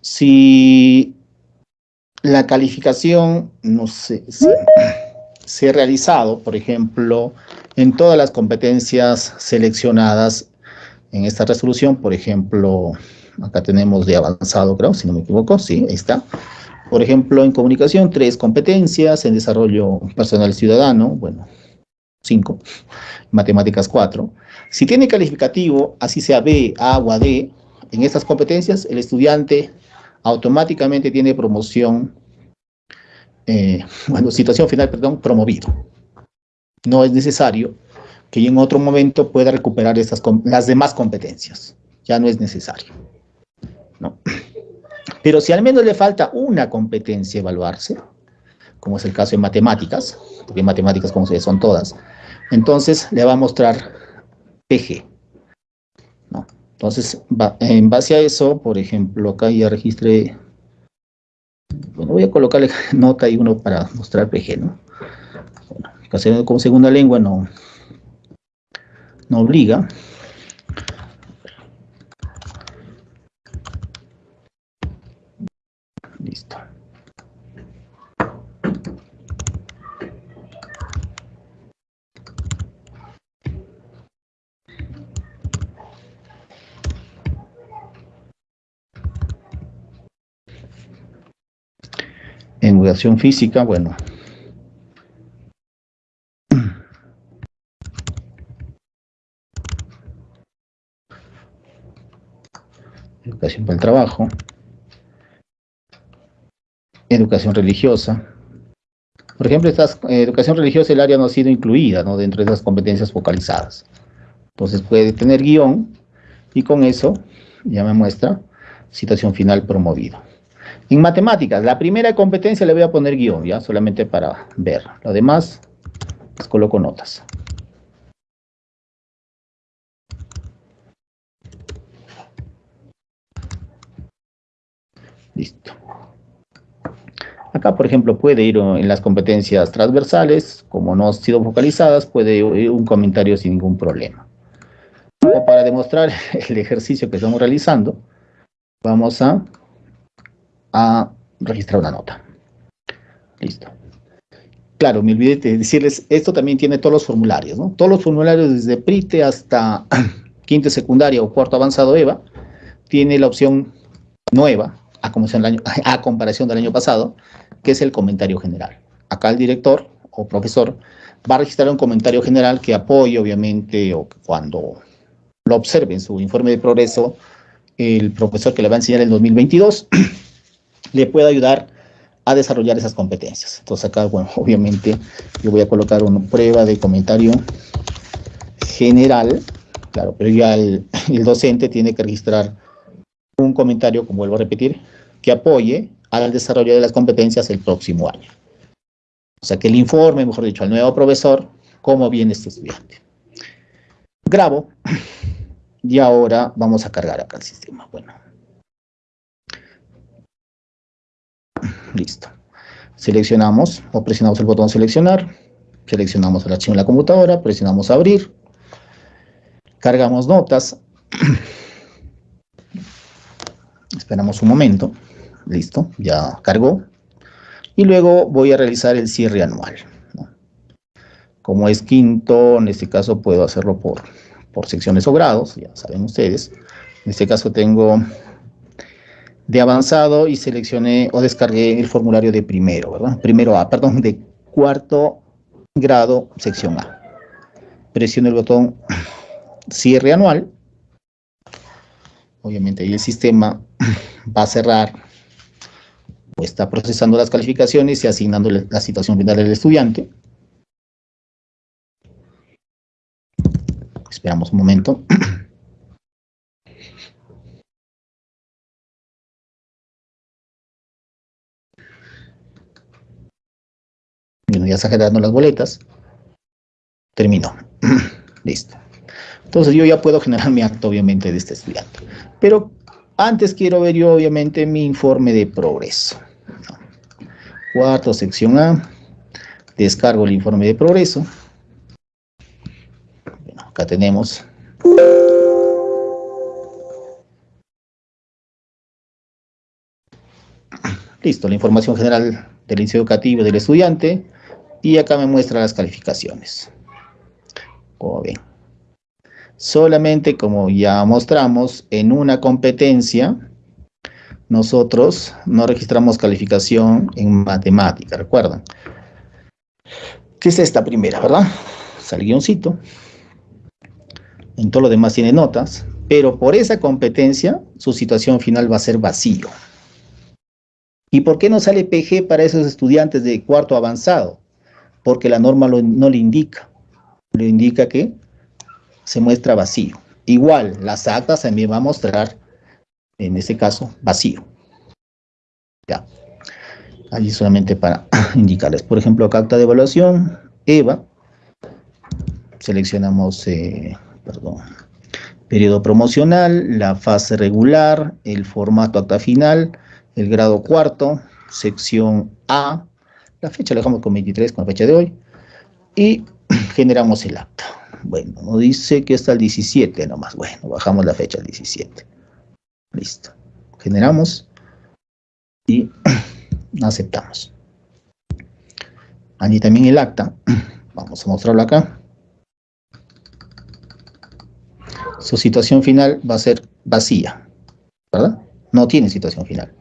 Si la calificación, no sé, se ha realizado, por ejemplo, en todas las competencias seleccionadas en esta resolución, por ejemplo, acá tenemos de avanzado, creo, si no me equivoco, sí, ahí está. Por ejemplo, en comunicación, tres competencias, en desarrollo personal ciudadano, bueno, cinco, matemáticas, cuatro. Si tiene calificativo, así sea B, A o D, en estas competencias, el estudiante automáticamente tiene promoción, eh, bueno, situación final, perdón, promovido no es necesario que en otro momento pueda recuperar las demás competencias. Ya no es necesario. ¿no? Pero si al menos le falta una competencia evaluarse, como es el caso de matemáticas, porque matemáticas como se ve son todas, entonces le va a mostrar PG. Entonces, en base a eso, por ejemplo, acá ya registré, bueno, voy a colocarle nota y uno para mostrar PG, ¿no? castellano como segunda lengua no, no obliga. Listo. En educación física, bueno, educación para el trabajo, educación religiosa. Por ejemplo, esta eh, educación religiosa, el área no ha sido incluida dentro de esas competencias focalizadas. Entonces puede tener guion y con eso ya me muestra situación final promovido. En matemáticas, la primera competencia le voy a poner guion, ya solamente para ver. Lo demás, pues coloco notas. Listo. Acá, por ejemplo, puede ir en las competencias transversales, como no han sido focalizadas, puede ir un comentario sin ningún problema. para demostrar el ejercicio que estamos realizando, vamos a, a registrar una nota. Listo. Claro, me olvidé de decirles, esto también tiene todos los formularios, ¿no? Todos los formularios desde PRITE hasta quinto secundaria o cuarto avanzado EVA, tiene la opción nueva, a, a comparación del año pasado, que es el comentario general. Acá el director o profesor va a registrar un comentario general que apoye, obviamente, o cuando lo observe en su informe de progreso, el profesor que le va a enseñar el 2022 le pueda ayudar a desarrollar esas competencias. Entonces acá, bueno, obviamente yo voy a colocar una prueba de comentario general, claro, pero ya el, el docente tiene que registrar un comentario, como vuelvo a repetir, que apoye al desarrollo de las competencias el próximo año. O sea, que el informe, mejor dicho, al nuevo profesor, cómo viene este estudiante. Grabo, y ahora vamos a cargar acá el sistema. Bueno. Listo. Seleccionamos o presionamos el botón seleccionar, seleccionamos el archivo en la computadora, presionamos abrir, cargamos notas, esperamos un momento, listo, ya cargó, y luego voy a realizar el cierre anual. Como es quinto, en este caso puedo hacerlo por, por secciones o grados, ya saben ustedes. En este caso tengo de avanzado y seleccioné o descargué el formulario de primero, ¿verdad? Primero A, perdón, de cuarto grado, sección A. Presiono el botón cierre anual. Obviamente ahí el sistema va a cerrar está procesando las calificaciones y asignando la situación final del estudiante. Esperamos un momento. Bueno, ya está generando las boletas. Terminó. Listo. Entonces yo ya puedo generar mi acto, obviamente, de este estudiante. Pero antes quiero ver yo, obviamente, mi informe de progreso. Cuarto, sección A. Descargo el informe de progreso. Bueno, acá tenemos. Listo, la información general del índice educativo del estudiante. Y acá me muestra las calificaciones. Como bien. Solamente como ya mostramos, en una competencia nosotros no registramos calificación en matemática, ¿recuerdan? ¿Qué es esta primera, verdad? Sale guioncito. En todo lo demás tiene notas, pero por esa competencia su situación final va a ser vacío. ¿Y por qué no sale PG para esos estudiantes de cuarto avanzado? Porque la norma no le indica. Le indica que se muestra vacío. Igual, las actas también va a mostrar en este caso, vacío. Ya. Allí solamente para indicarles. Por ejemplo, acta de evaluación, EVA. Seleccionamos, eh, perdón, periodo promocional, la fase regular, el formato acta final, el grado cuarto, sección A. La fecha la dejamos con 23, con la fecha de hoy. Y generamos el acta. Bueno, nos dice que está el 17 nomás. Bueno, bajamos la fecha al 17. Listo. Generamos y aceptamos. Allí también el acta. Vamos a mostrarlo acá. Su situación final va a ser vacía, ¿verdad? No tiene situación final.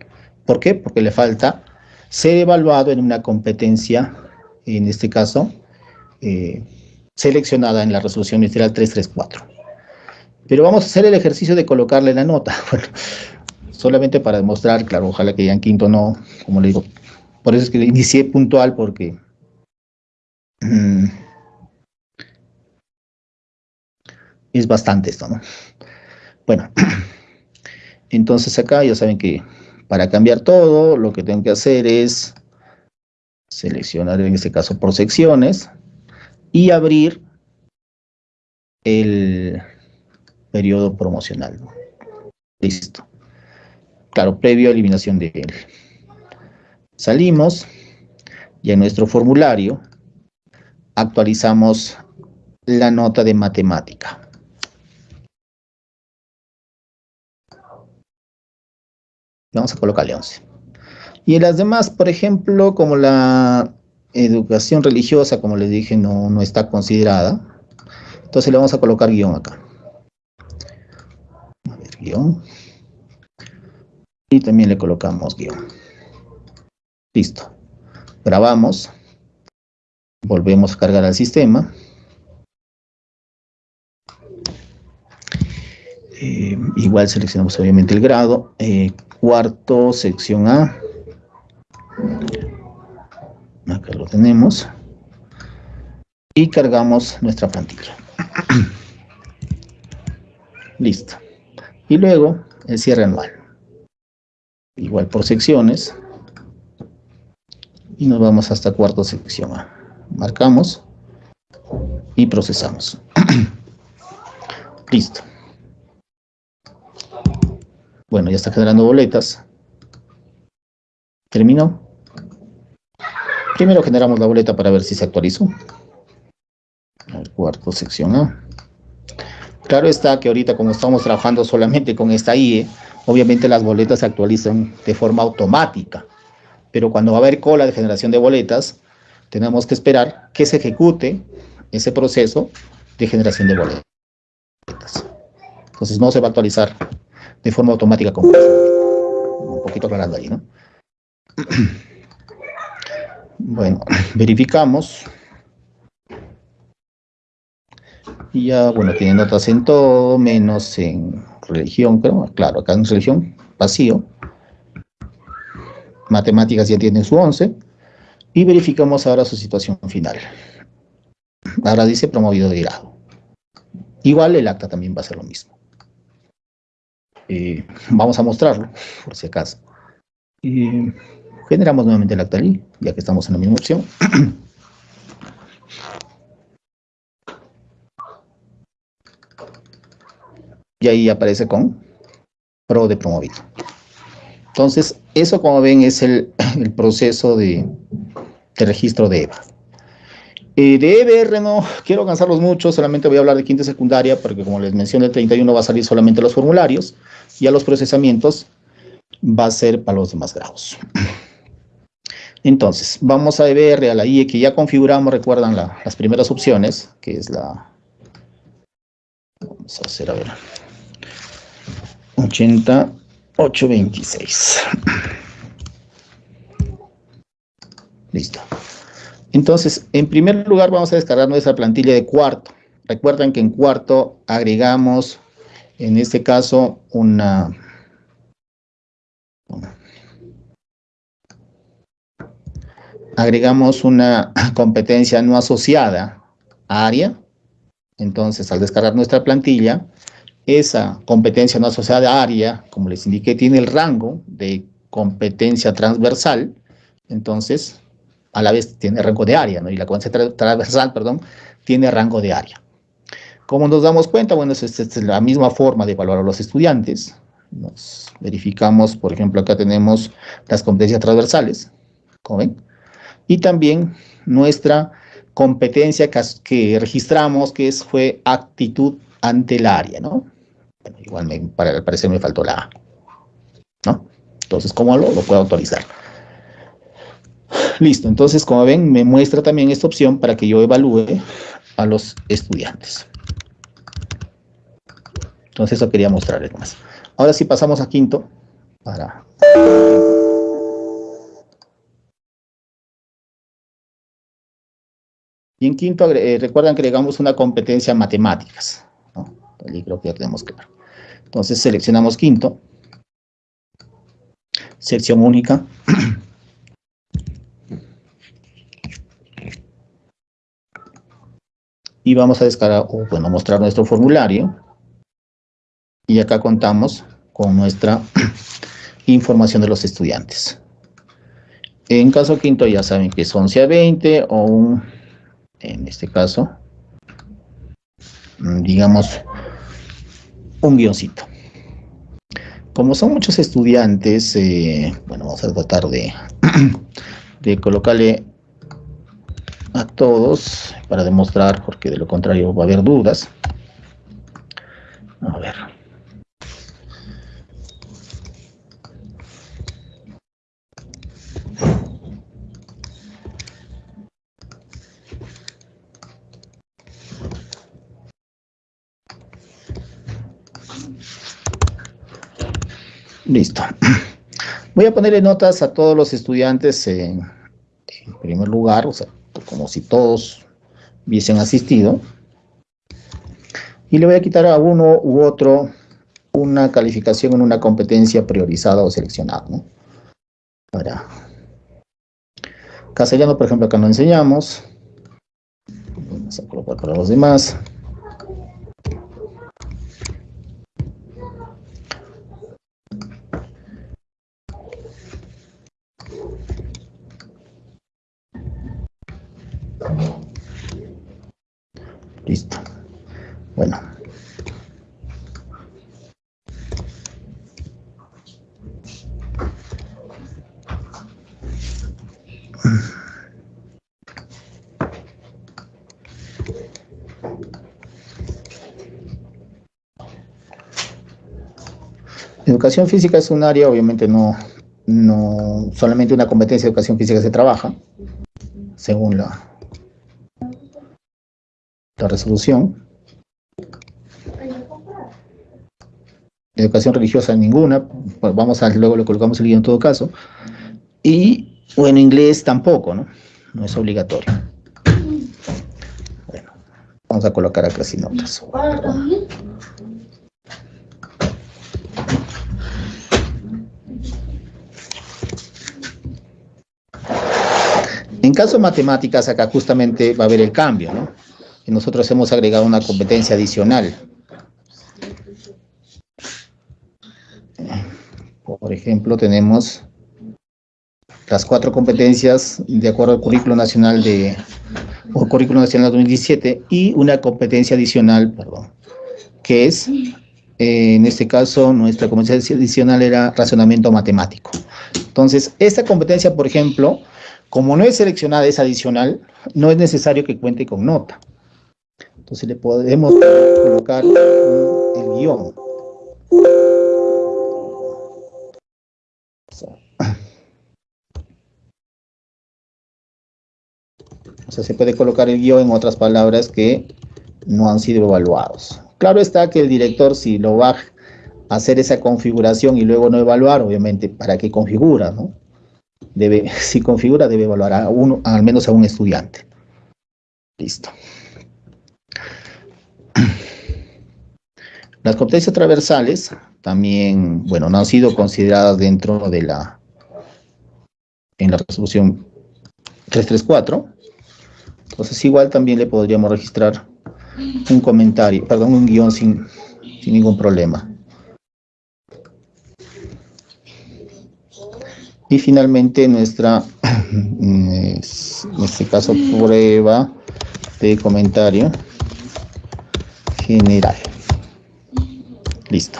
¿Por qué? Porque le falta ser evaluado en una competencia, en este caso, eh, seleccionada en la resolución ministerial 334. Pero vamos a hacer el ejercicio de colocarle la nota. solamente para demostrar, claro, ojalá que ya en quinto no, como le digo. Por eso es que inicié puntual, porque... Mm, es bastante esto, ¿no? Bueno, entonces acá ya saben que para cambiar todo, lo que tengo que hacer es seleccionar en este caso por secciones y abrir el, periodo promocional. Listo. Claro, previo a eliminación de él. Salimos y en nuestro formulario actualizamos la nota de matemática. Vamos a colocarle 11. Y en las demás, por ejemplo, como la educación religiosa, como les dije, no, no está considerada, entonces le vamos a colocar guion acá guion. Y también le colocamos guion. Listo. Grabamos. Volvemos a cargar al sistema. Eh, igual seleccionamos obviamente el grado. Eh, cuarto, sección A. Acá lo tenemos. Y cargamos nuestra plantilla. Listo. Y luego el cierre anual. Igual por secciones. Y nos vamos hasta cuarto sección A. Marcamos y procesamos. Listo. Bueno, ya está generando boletas. Terminó. Primero generamos la boleta para ver si se actualizó. El cuarto, sección A. Claro está que ahorita como estamos trabajando solamente con esta IE, obviamente las boletas se actualizan de forma automática. Pero cuando va a haber cola de generación de boletas, tenemos que esperar que se ejecute ese proceso de generación de boletas. Entonces no se va a actualizar de forma automática como un poquito aclarando ahí, ¿no? Bueno, verificamos. Y ya, bueno, tiene notas en todo, menos en religión, creo. Claro, acá en religión, vacío. Matemáticas ya tiene su 11. Y verificamos ahora su situación final. Ahora dice promovido de grado. Igual el acta también va a ser lo mismo. Eh, vamos a mostrarlo, por si acaso. Y generamos nuevamente el acta allí, ya que estamos en la misma opción. y ahí aparece con pro de promovido. Entonces, eso como ven es el, proceso de registro de EVA. Eh, de EBR no quiero cansarlos mucho, solamente voy a hablar de quinta secundaria, porque como les mencioné, el 31 va a salir solamente los formularios, y a los procesamientos va a ser para los demás grados. Entonces, vamos a EBR, a la IE que ya configuramos, recuerdan las primeras opciones, que es la... Vamos a hacer, a ver... 8826. Listo. Entonces, en primer lugar vamos a descargar nuestra plantilla de cuarto. Recuerden que en cuarto agregamos, en este caso, una... Agregamos una competencia no asociada a área. Entonces, al descargar nuestra plantilla, esa competencia no asociada a área, como les indiqué, tiene el rango de competencia transversal. Entonces, a la vez tiene rango de área, ¿no? Y la competencia transversal, perdón, tiene rango de área. ¿Cómo nos damos cuenta? Bueno, es la misma forma de evaluar a los estudiantes. Nos verificamos, por ejemplo, acá tenemos las competencias transversales, como ven, y también nuestra competencia que, registramos, que es, fue actitud ante el área, ¿no? Bueno, igual me, para, al parecer me faltó la A, ¿no? Entonces, ¿cómo lo puedo autorizar? Listo, entonces como ven me muestra también esta opción para que yo evalúe a los estudiantes. Entonces eso quería mostrarles más. Ahora sí pasamos a quinto para... Y en quinto, eh, recuerdan que agregamos una competencia matemáticas. Allí creo que ya tenemos. Entonces seleccionamos quinto. Sección única. y vamos a descargar, o bueno, mostrar nuestro formulario. Y acá contamos con nuestra información de los estudiantes. En caso quinto ya saben que es 11 a 20 o un, en este caso, mm, digamos, un guioncito. Como son muchos estudiantes, eh, bueno, vamos a tratar de, de colocarle a todos para demostrar, porque de lo contrario va a haber dudas. A ver. Listo. Voy a ponerle notas a todos los estudiantes en, primer lugar, o sea, como si todos hubiesen asistido. Y le voy a quitar a uno u otro una calificación en una competencia priorizada o seleccionada, ¿no? Ahora, castellano, por ejemplo, acá no enseñamos. Vamos a colocar para los demás. Listo. Bueno. Educación física es un área, obviamente no, no solamente una competencia de educación física se trabaja, según la, la resolución. Educación religiosa ninguna, vamos a luego lo colocamos el guion en todo caso. Y, bueno, inglés tampoco, ¿no? No es obligatorio. Bueno, vamos a colocar acá sin notas. En caso de matemáticas, acá justamente va a haber el cambio, ¿no? Nosotros hemos agregado una competencia adicional. Por ejemplo, tenemos las cuatro competencias de acuerdo al currículo nacional de o currículo nacional 2017 y una competencia adicional, perdón, que es, eh, en este caso, nuestra competencia adicional era razonamiento matemático. Entonces, esta competencia, por ejemplo, como no es seleccionada, es adicional, no es necesario que cuente con nota. Entonces le podemos colocar el guion. O sea, se puede colocar el guion en otras palabras que no han sido evaluados. Claro está que el director, si lo va a hacer esa configuración y luego no evaluar, obviamente, ¿para qué configura, no? Debe, si configura, debe evaluar a uno, al menos a un estudiante. Listo. Las competencias transversales también, bueno, no han sido consideradas dentro de la, en la resolución 334. Entonces igual también le podríamos registrar un comentario, perdón, un guion sin, sin ningún problema. Y finalmente nuestra, en este caso, prueba de comentario general. Listo.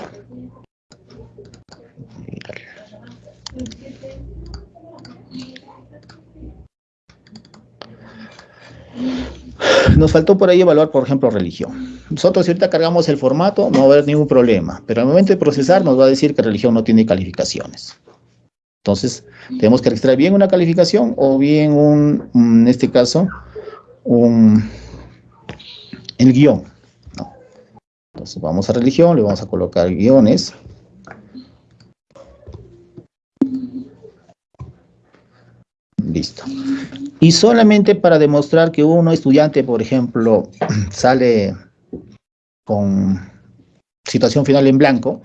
Nos faltó por ahí evaluar, por ejemplo, religión. Nosotros si ahorita cargamos el formato, no va a haber ningún problema, pero al momento de procesar nos va a decir que religión no tiene calificaciones. Entonces, tenemos que registrar bien una calificación o bien un, en este caso, un, el guion. Entonces, vamos a religión, le vamos a colocar guiones. Listo. Y solamente para demostrar que uno estudiante, por ejemplo, sale con situación final en blanco,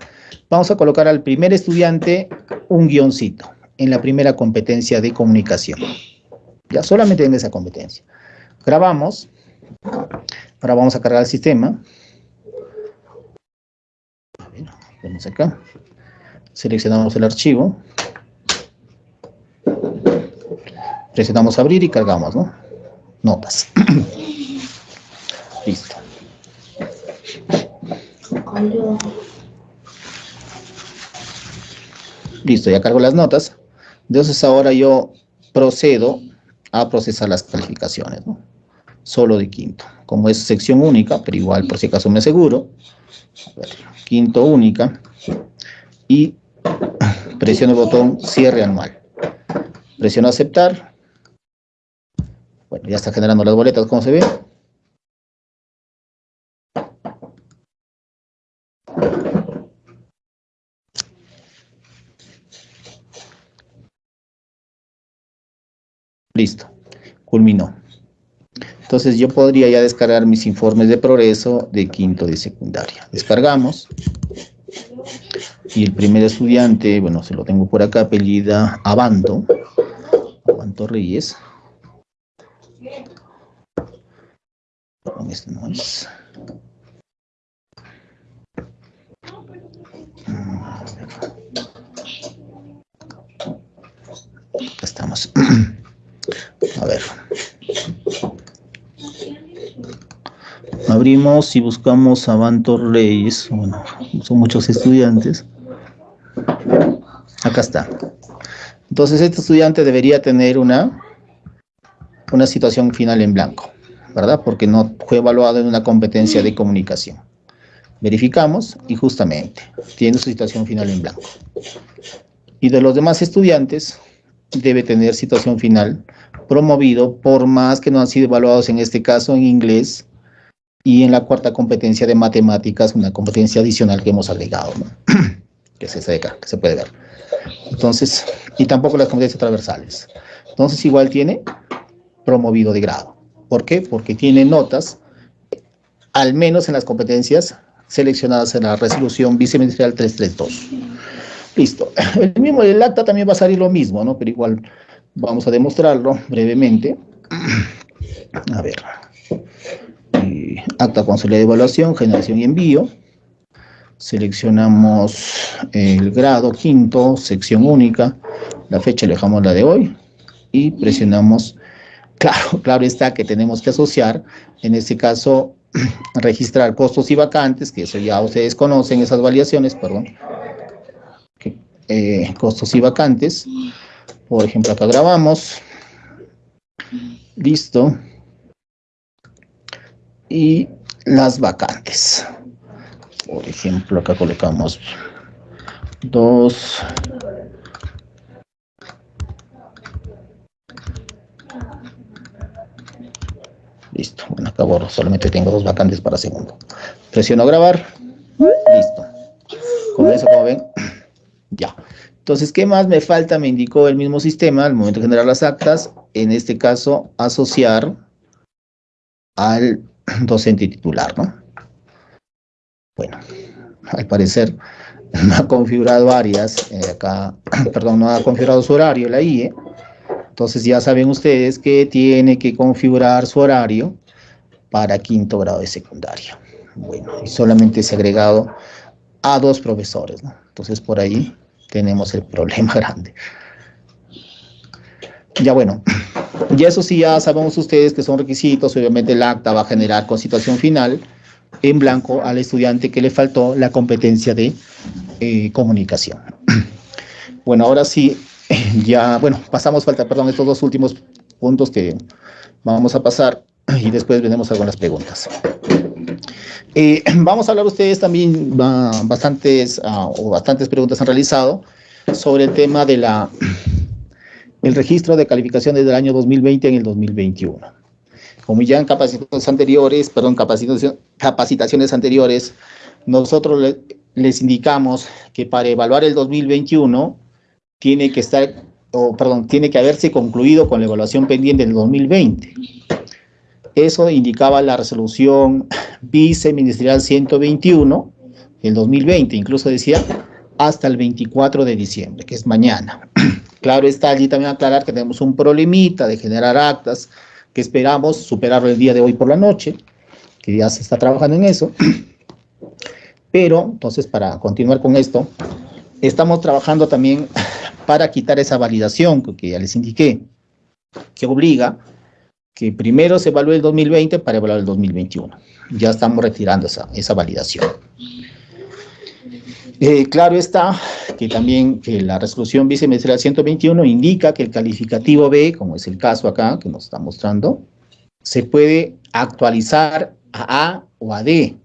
vamos a colocar al primer estudiante un guioncito en la primera competencia de comunicación. Ya solamente en esa competencia. Grabamos. Ahora vamos a cargar el sistema. Vemos acá. Seleccionamos el archivo. Presionamos abrir y cargamos, ¿no? Notas. Listo. Listo, ya cargo las notas. Entonces ahora yo procedo a procesar las calificaciones. Solo de quinto. Como es sección única, pero igual por si acaso me aseguro. quinto única. Y presiono el botón cierre anual. Presiono aceptar. Bueno, ya está generando las boletas, como se ve. Listo, culminó. Entonces yo podría ya descargar mis informes de progreso de quinto de secundaria. Descargamos. Y el primer estudiante, bueno, se lo tengo por acá, apellida Abanto, Abanto Reyes. este. Acá estamos. A ver. Abrimos y buscamos a Bantor Reyes. Bueno, son muchos estudiantes. Acá está. Entonces, este estudiante debería tener una, una situación final en blanco, ¿verdad? Porque no fue evaluado en una competencia de comunicación. Verificamos y justamente tiene su situación final en blanco. Y de los demás estudiantes, debe tener situación final promovido por más que no han sido evaluados en este caso en inglés y en la cuarta competencia de matemáticas, una competencia adicional que hemos agregado, ¿no? que es esa de acá, que se puede ver. Entonces, y tampoco las competencias transversales. Entonces, igual tiene promovido de grado. ¿Por qué? Porque tiene notas, al menos en las competencias seleccionadas en la resolución viceministerial 332. Listo. El mismo el acta también va a salir lo mismo, ¿no? Pero igual vamos a demostrarlo brevemente. A ver. Acta consolidada de evaluación, generación y envío. Seleccionamos el grado quinto, sección única, la fecha le la de hoy y presionamos, claro, claro está que tenemos que asociar, en este caso, registrar costos y vacantes, que eso ya ustedes conocen, esas variaciones, perdón, eh, costos y vacantes, por ejemplo, acá grabamos, listo, y las vacantes. Por ejemplo, acá colocamos dos Listo, bueno, acabo, solamente tengo dos vacantes para segundo. Presiono grabar. Listo. Con eso, como ven, ya. Entonces, ¿qué más me falta? Me indicó el mismo sistema al momento de generar las actas. En este caso, asociar al docente titular, ¿no? Bueno, al parecer no ha configurado áreas, eh, acá, perdón, no ha configurado su horario la IE, entonces ya saben ustedes que tiene que configurar su horario para quinto grado de secundaria. Bueno, y solamente se ha agregado a dos profesores, ¿no? Entonces por ahí tenemos el problema grande. Ya bueno, y eso sí, ya sabemos ustedes que son requisitos, obviamente el acta va a generar con situación final en blanco al estudiante que le faltó la competencia de eh, comunicación. Bueno, ahora sí, ya, bueno, pasamos, falta, perdón, estos dos últimos puntos que vamos a pasar y después veremos algunas preguntas. Eh, vamos a hablar ustedes también, bastantes, ah, o bastantes preguntas han realizado sobre el tema de la el registro de calificaciones del año 2020 en el 2021. Como ya en capacitaciones anteriores, perdón, capacitaciones anteriores, nosotros les indicamos que para evaluar el 2021 tiene que estar, o perdón, tiene que haberse concluido con la evaluación pendiente del 2020. Eso indicaba la resolución viceministerial 121 del 2020, incluso decía hasta el 24 de diciembre, que es mañana. Claro está allí también aclarar que tenemos un problemita de generar actas que esperamos superarlo el día de hoy por la noche, que ya se está trabajando en eso. Pero, entonces, para continuar con esto, estamos trabajando también para quitar esa validación que ya les indiqué, que obliga que primero se evalúe el 2020 para evaluar el 2021. Ya estamos retirando esa, esa validación. Eh, claro está que también que la resolución viceministerial 121 indica que el calificativo B, como es el caso acá que nos está mostrando, se puede actualizar a A o a D.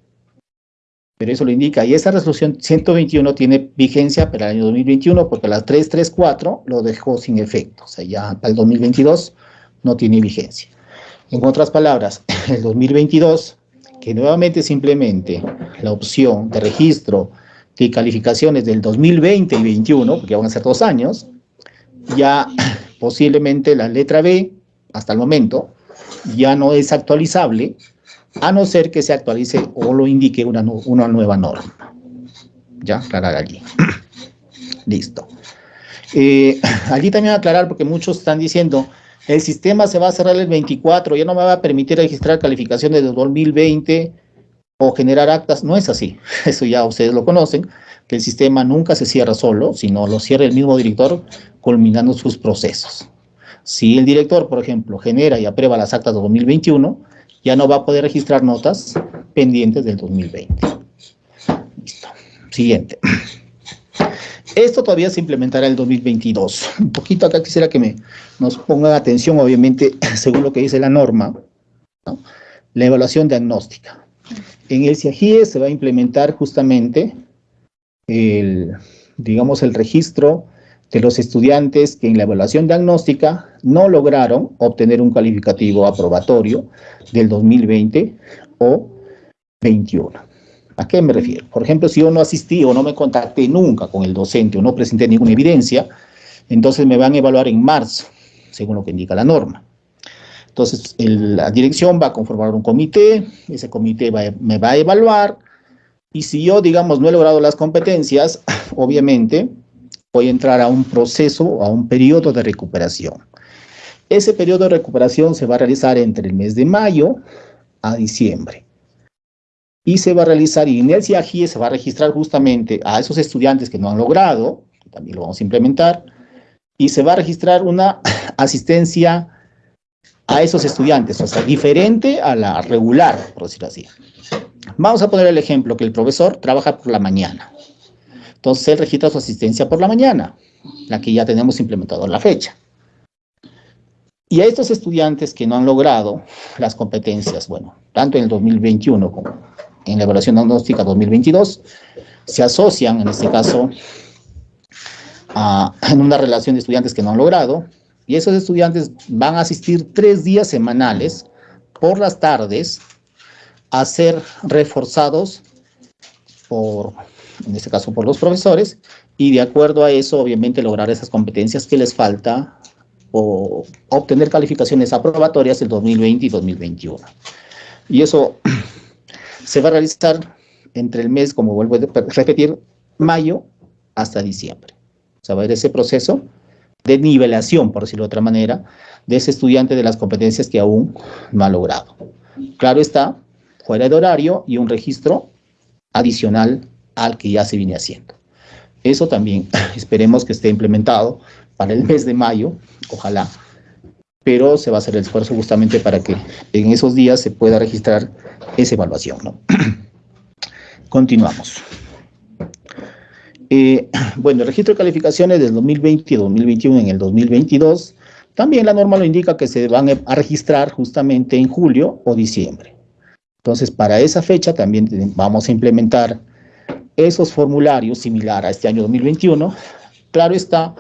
Pero eso lo indica. Y esa resolución 121 tiene vigencia para el año 2021 porque la 334 lo dejó sin efecto. O sea, ya para el 2022 no tiene vigencia. En otras palabras, el 2022, que nuevamente simplemente la opción de registro de calificaciones del 2020 y 2021, porque van a ser dos años, ya posiblemente la letra B, hasta el momento, ya no es actualizable, a no ser que se actualice o lo indique una, una nueva norma. Ya, aclarar allí. Listo. Eh, allí también aclarar, porque muchos están diciendo, el sistema se va a cerrar el 24, ya no me va a permitir registrar calificaciones de 2020 o generar actas. No es así, eso ya ustedes lo conocen, que el sistema nunca se cierra solo, sino lo cierra el mismo director culminando sus procesos. Si el director, por ejemplo, genera y aprueba las actas de 2021, ya no va a poder registrar notas pendientes del 2020. Listo. Siguiente. Esto todavía se implementará en el 2022. Un poquito acá quisiera que me, nos pongan atención, obviamente, según lo que dice la norma, la evaluación diagnóstica. En el CIAGIE se va a implementar justamente el, digamos, el registro de los estudiantes que en la evaluación diagnóstica no lograron obtener un calificativo aprobatorio del 2020 o 21. ¿A qué me refiero? Por ejemplo, si yo no asistí o no me contacté nunca con el docente o no presenté ninguna evidencia, entonces me van a evaluar en marzo, según lo que indica la norma. Entonces, la dirección va a conformar un comité, ese comité me va a evaluar, y si yo, digamos, no he logrado las competencias, obviamente, voy a entrar a un proceso, a un periodo de recuperación. Ese periodo de recuperación se va a realizar entre el mes de mayo a diciembre. Y se va a realizar, y en el CIAGIE se va a registrar justamente a esos estudiantes que no han logrado, también lo vamos a implementar, y se va a registrar una asistencia a esos estudiantes, o sea, diferente a la regular, por decirlo así. Vamos a poner el ejemplo que el profesor trabaja por la mañana. Entonces él registra su asistencia por la mañana, la que ya tenemos implementado en la fecha. Y a estos estudiantes que no han logrado las competencias, bueno, tanto en el 2021 como en la evaluación diagnóstica 2022, se asocian, en este caso, a, en una relación de estudiantes que no han logrado, y esos estudiantes van a asistir tres días semanales por las tardes a ser reforzados por en este caso por los profesores, y de acuerdo a eso, obviamente, lograr esas competencias que les falta o obtener calificaciones aprobatorias del 2020 y 2021. Y eso se va a realizar entre el mes, como vuelvo a repetir, mayo hasta diciembre. O sea, va a haber ese proceso de nivelación, por decirlo de otra manera, de ese estudiante de las competencias que aún no ha logrado. Claro está, fuera de horario y un registro adicional al que ya se viene haciendo. Eso también esperemos que esté implementado para el mes de mayo, ojalá, pero se va a hacer el esfuerzo justamente para que en esos días se pueda registrar esa evaluación. Continuamos. Eh, bueno, el registro de calificaciones del 2020 y 2021 en el 2022, también la norma lo indica que se van a registrar justamente en julio o diciembre. Entonces, para esa fecha también vamos a implementar esos formularios similar a este año 2021, claro está,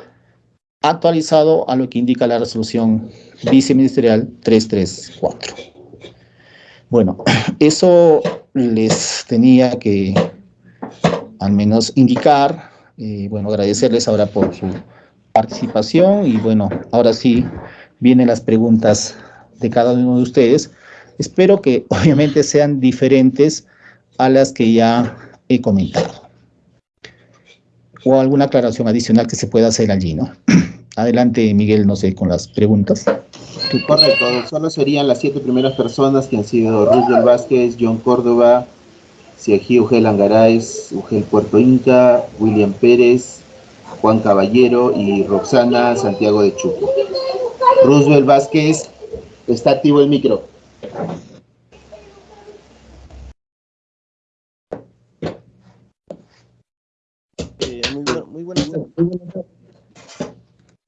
actualizado a lo que indica la resolución viceministerial 334. Bueno, eso les tenía que al menos indicar, y bueno, agradecerles ahora por su participación y bueno, ahora sí vienen las preguntas de cada uno de ustedes. Espero que obviamente sean diferentes a las que ya he comentado. O alguna aclaración adicional que se pueda hacer allí, ¿no? Adelante, Miguel, no sé, con las preguntas.
Correcto, solo serían las siete primeras personas que han sido Roosevelt Vázquez, John Córdoba, Siají Ugel Angaráez, Ugel Puerto Inca, William Pérez, Juan Caballero y Roxana Santiago de Chuco. Roosevelt Vázquez, está activo el micro.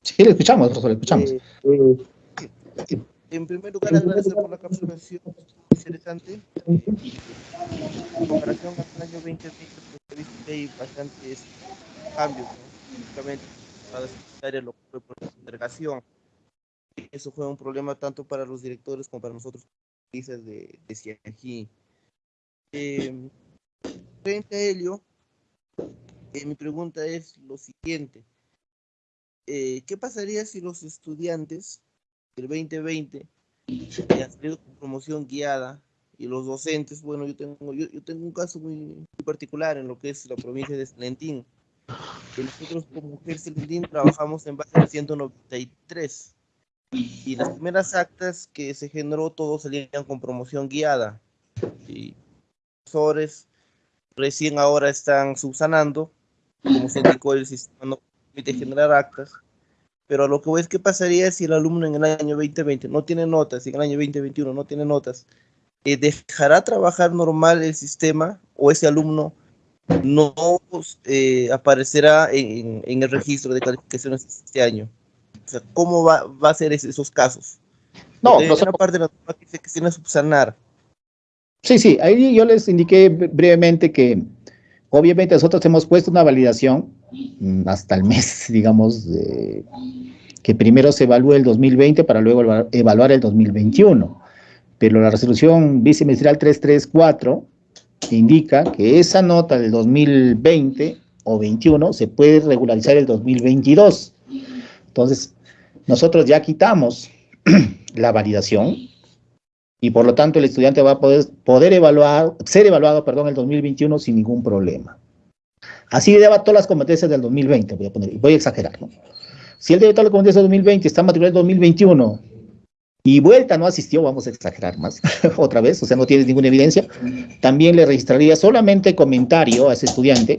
Sí, le escuchamos, profesor, le escuchamos. Eh,
eh, en primer lugar, agradecer por la capacitación interesante. En comparación al año 2020, pues, he visto que hay bastantes cambios, ¿no? Únicamente para lo que fue por la Eso fue un problema tanto para los directores como para nosotros, de, de CIAGI. Eh, frente a ello, eh, mi pregunta es lo siguiente. Eh, ¿Qué pasaría si los estudiantes del 2020 han salido con promoción guiada y los docentes, bueno, yo tengo, yo, yo tengo un caso muy, particular en lo que es la provincia de Salentín. nosotros como Mujer Salentín trabajamos en base al 193 y las primeras actas que se generó todos salían con promoción guiada. Y profesores recién ahora están subsanando como se indicó el sistema no permite generar actas pero lo que voy es que pasaría si el alumno en el año 2020 no tiene notas y en el año 2021 no tiene notas eh, dejará trabajar normal el sistema o ese alumno no eh, aparecerá en, en, el registro de calificaciones este año o sea, ¿cómo va, va a ser esos casos?
No, no una parte de la que se tiene subsanar. Sí, sí, ahí yo les indiqué brevemente que obviamente nosotros hemos puesto una validación hasta el mes, digamos, de, que primero se evalúe el 2020 para luego evaluar el 2021. Pero la resolución viceministerial 334 indica que esa nota del 2020 o 21 se puede regularizar el 2022. Entonces, nosotros ya quitamos la validación y por lo tanto el estudiante va a poder, poder evaluar, ser evaluado perdón, el 2021 sin ningún problema. Así lleva todas las competencias del 2020, voy a, poner, voy a exagerar. Si él debe todas las competencias del 2020, está matriculado en 2021 y vuelta no asistió, vamos a exagerar más otra vez, o sea, no tienes ninguna evidencia, también le registraría solamente comentario a ese estudiante,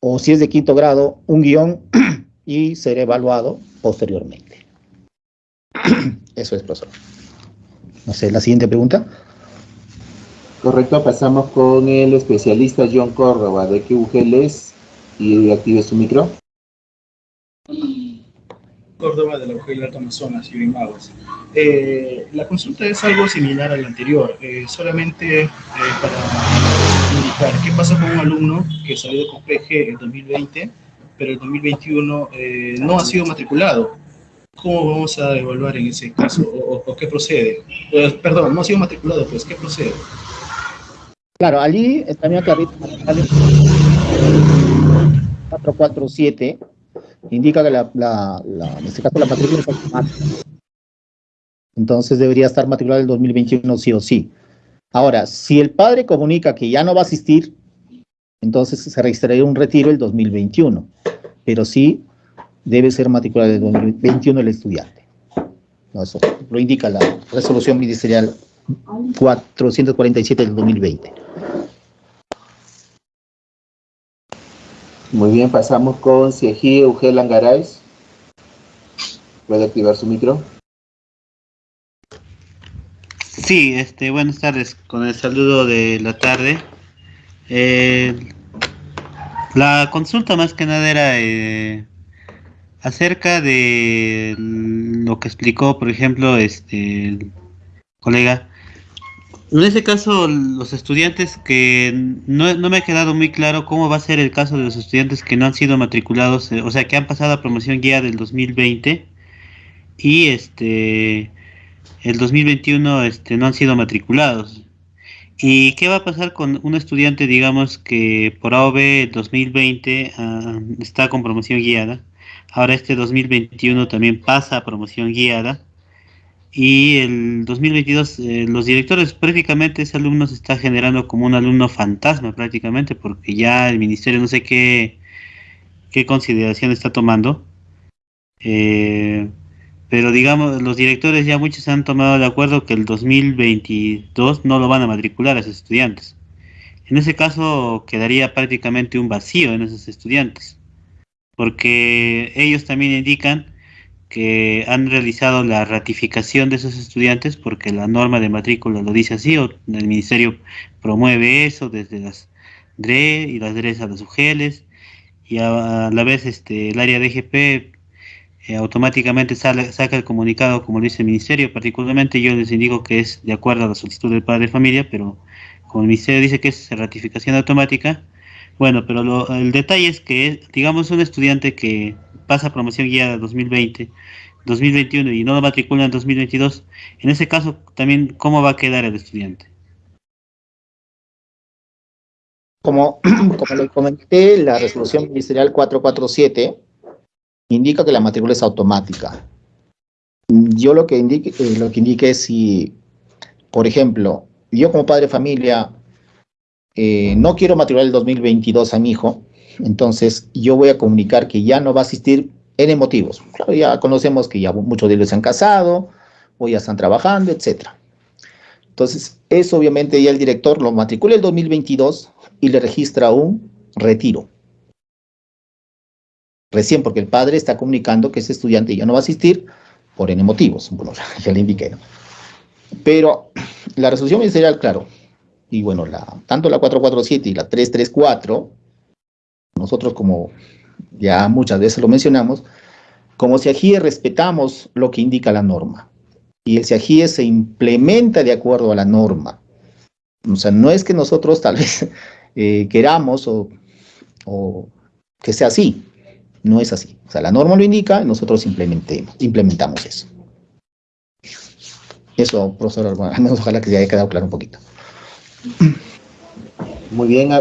o si es de quinto grado, un guion y ser evaluado posteriormente. Eso es, profesor. No sé, la siguiente pregunta.
Correcto, pasamos con el especialista John Córdoba. ¿De qué UGL es? Y active su micro.
Córdoba de la UGL Alto Amazonas y eh, la consulta es algo similar a la anterior, eh, solamente eh, para indicar qué pasa con un alumno que salió de COPG en 2020 pero el 2021 eh, no ha sido matriculado. ¿Cómo vamos a evaluar en ese caso? ¿O, qué procede? Pues, perdón, no ha sido matriculado, pues, ¿qué procede?
Claro, allí también clarito, 447 indica que la, en este caso la matrícula es. Entonces debería estar matriculado el 2021 sí o sí. Ahora, si el padre comunica que ya no va a asistir, entonces se registraría un retiro el 2021, pero sí debe ser matriculado el 2021 el estudiante. Eso lo indica la resolución ministerial 447 del 2020.
Muy bien, pasamos con Siejí Eugel Angaray. ¿Puede activar su micro?
Sí, este, buenas tardes, con el saludo de la tarde. Eh, la consulta más que nada era eh, acerca de lo que explicó, por ejemplo, este el colega. En ese caso, los estudiantes que no, no, me ha quedado muy claro cómo va a ser el caso de los estudiantes que no han sido matriculados, eh, o sea, que han pasado a promoción guía del 2020 y este el 2021 este, no han sido matriculados. ¿Y qué va a pasar con un estudiante, digamos, que por AOB 2020 ah, está con promoción guiada? Ahora este 2021 también pasa a promoción guiada. Y el 2022, eh, los directores, prácticamente ese alumno se está generando como un alumno fantasma prácticamente, porque ya el ministerio no sé qué, qué consideración está tomando. Eh, pero digamos, los directores ya muchos han tomado de acuerdo que el 2022 no lo van a matricular a esos estudiantes. En ese caso quedaría prácticamente un vacío en esos estudiantes, porque ellos también indican que han realizado la ratificación de esos estudiantes porque la norma de matrícula lo dice así, o el ministerio promueve eso desde las DRE y las DREs a las UGELES, y a, la vez este, el área de eh, automáticamente sale, saca el comunicado como lo dice el ministerio, particularmente yo les indico que es de acuerdo a la solicitud del padre de familia, pero como el ministerio dice que es ratificación automática, bueno, pero el detalle es que, digamos, un estudiante que pasa promoción guiada 2020, 2021 y no lo matricula en 2022, en ese caso también, ¿cómo va a quedar el estudiante?
Como, como le comenté, la resolución ministerial 447 indica que la matrícula es automática. Yo lo que indique, eh, lo que indique es si, por ejemplo, yo como padre de familia eh, no quiero matricular el 2022 a mi hijo, entonces yo voy a comunicar que ya no va a asistir en motivos. Claro, ya conocemos que ya muchos de ellos se han casado, o ya están trabajando, etc. Entonces, eso obviamente ya el director lo matricula el 2022 y le registra un retiro. Recién porque el padre está comunicando que ese estudiante ya no va a asistir por N motivos. Bueno, ya le indiqué, ¿no? Pero la resolución ministerial, claro, y bueno, la, tanto la 447 y la 334, nosotros como ya muchas veces lo mencionamos, como SIAGIE respetamos lo que indica la norma, y el SIAGIE se implementa de acuerdo a la norma. O sea, no es que nosotros tal vez eh, queramos o, que sea así, no es así. O sea, la norma lo indica y nosotros implementemos, implementamos eso. Eso, profesor, menos ojalá que se haya quedado claro un poquito.
Muy bien,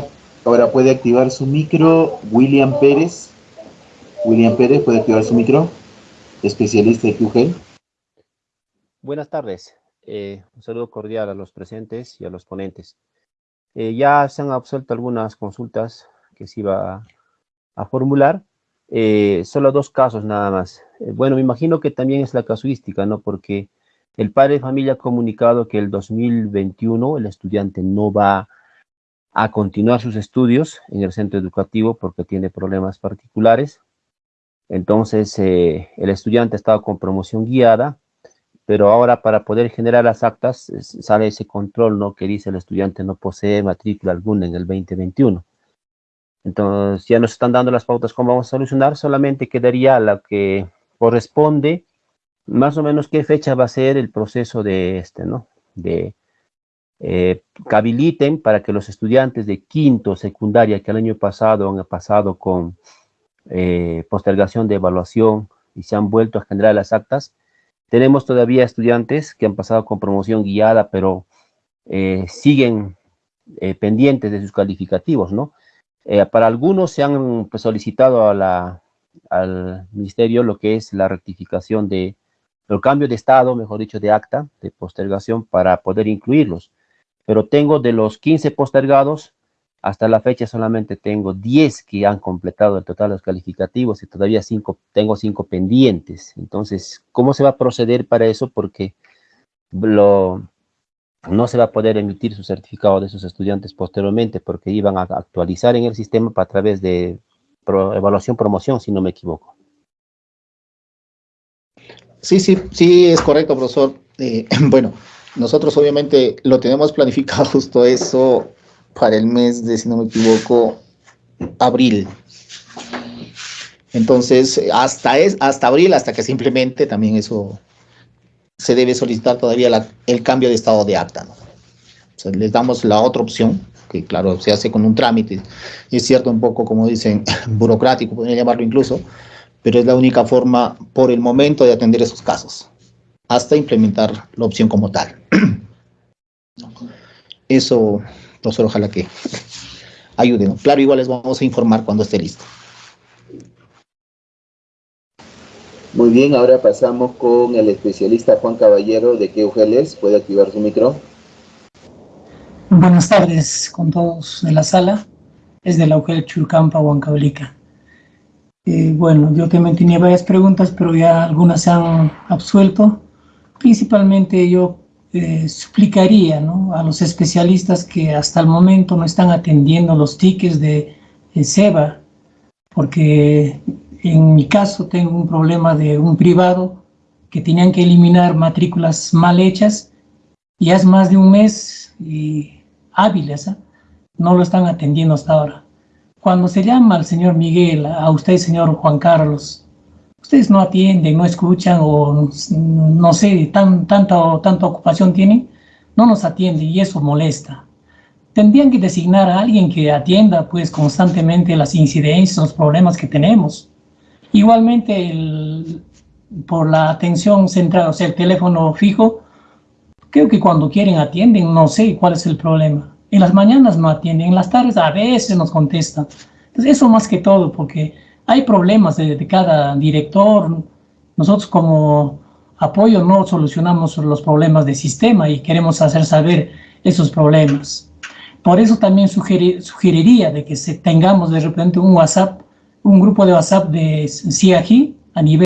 ahora puede activar su micro William Pérez. William Pérez puede activar su micro, especialista de QGEL.
Buenas tardes. Eh, un saludo cordial a los presentes y a los ponentes. Eh, ya se han absuelto algunas consultas que se iba a, formular. Eh, solo dos casos nada más. Bueno, me imagino que también es la casuística, ¿no? Porque el padre de familia ha comunicado que el 2021 el estudiante no va a continuar sus estudios en el centro educativo porque tiene problemas particulares. Entonces, eh, el estudiante ha estado con promoción guiada, pero ahora para poder generar las actas sale ese control, ¿no? Que dice el estudiante no posee matrícula alguna en el 2021. Entonces, ya nos están dando las pautas cómo vamos a solucionar, solamente quedaría la que corresponde más o menos qué fecha va a ser el proceso de este, ¿no? De eh, habiliten para que los estudiantes de quinto, secundaria, que el año pasado han pasado con eh, postergación de evaluación y se han vuelto a generar las actas, tenemos todavía estudiantes que han pasado con promoción guiada, pero eh, siguen eh, pendientes de sus calificativos, ¿no? Eh, para algunos se han pues, solicitado al ministerio lo que es la rectificación de el cambio de estado, mejor dicho, de acta, de postergación, para poder incluirlos. Pero tengo de los 15 postergados, hasta la fecha solamente tengo 10 que han completado el total de los calificativos y todavía cinco, tengo 5 pendientes. Entonces, ¿cómo se va a proceder para eso? Porque lo, no se va a poder emitir su certificado de sus estudiantes posteriormente porque iban a actualizar en el sistema a través de evaluación-promoción, si no me equivoco.
Sí, sí, sí, es correcto, profesor. Eh, bueno, nosotros obviamente lo tenemos planificado justo eso para el mes de, si no me equivoco, abril. Entonces, hasta, es, hasta abril, hasta que simplemente también eso se debe solicitar todavía la, el cambio de estado de acta. ¿no? Les damos la otra opción, que claro, se hace con un trámite, y es cierto un poco, como dicen, burocrático, podría llamarlo incluso, pero es la única forma por el momento de atender esos casos, hasta implementar la opción como tal. Eso, profesor, ojalá que ayude. ¿no? Claro, igual les vamos a informar cuando esté listo.
Muy bien, ahora pasamos con el especialista Juan Caballero de QGLS. ¿Puede activar su micro?
Buenas tardes con todos de la sala. Es de la UGL Churcampa, Huancavelica. Eh, bueno, yo también tenía varias preguntas, pero ya algunas se han absuelto. Principalmente yo eh, suplicaría a los especialistas que hasta el momento no están atendiendo los tickets de, de SEBA, porque en mi caso tengo un problema de un privado que tenían que eliminar matrículas mal hechas y es más de un mes y hábiles, ¿eh? no lo están atendiendo hasta ahora. Cuando se llama al señor Miguel, a usted, señor Juan Carlos, ustedes no atienden, no escuchan o no sé, tan, tanta, tanta ocupación tienen, no nos atienden y eso molesta. Tendrían que designar a alguien que atienda pues constantemente las incidencias, los problemas que tenemos. Igualmente, por la atención central, o sea, el teléfono fijo, creo que cuando quieren atienden, no sé cuál es el problema. En las mañanas no atienden, en las tardes a veces nos contestan. Entonces, eso más que todo, porque hay problemas de, de cada director. Nosotros como apoyo no solucionamos los problemas de sistema y queremos hacer saber esos problemas. Por eso también sugerir, sugeriría de que se tengamos de repente un WhatsApp, un grupo de WhatsApp de CIAGI a nivel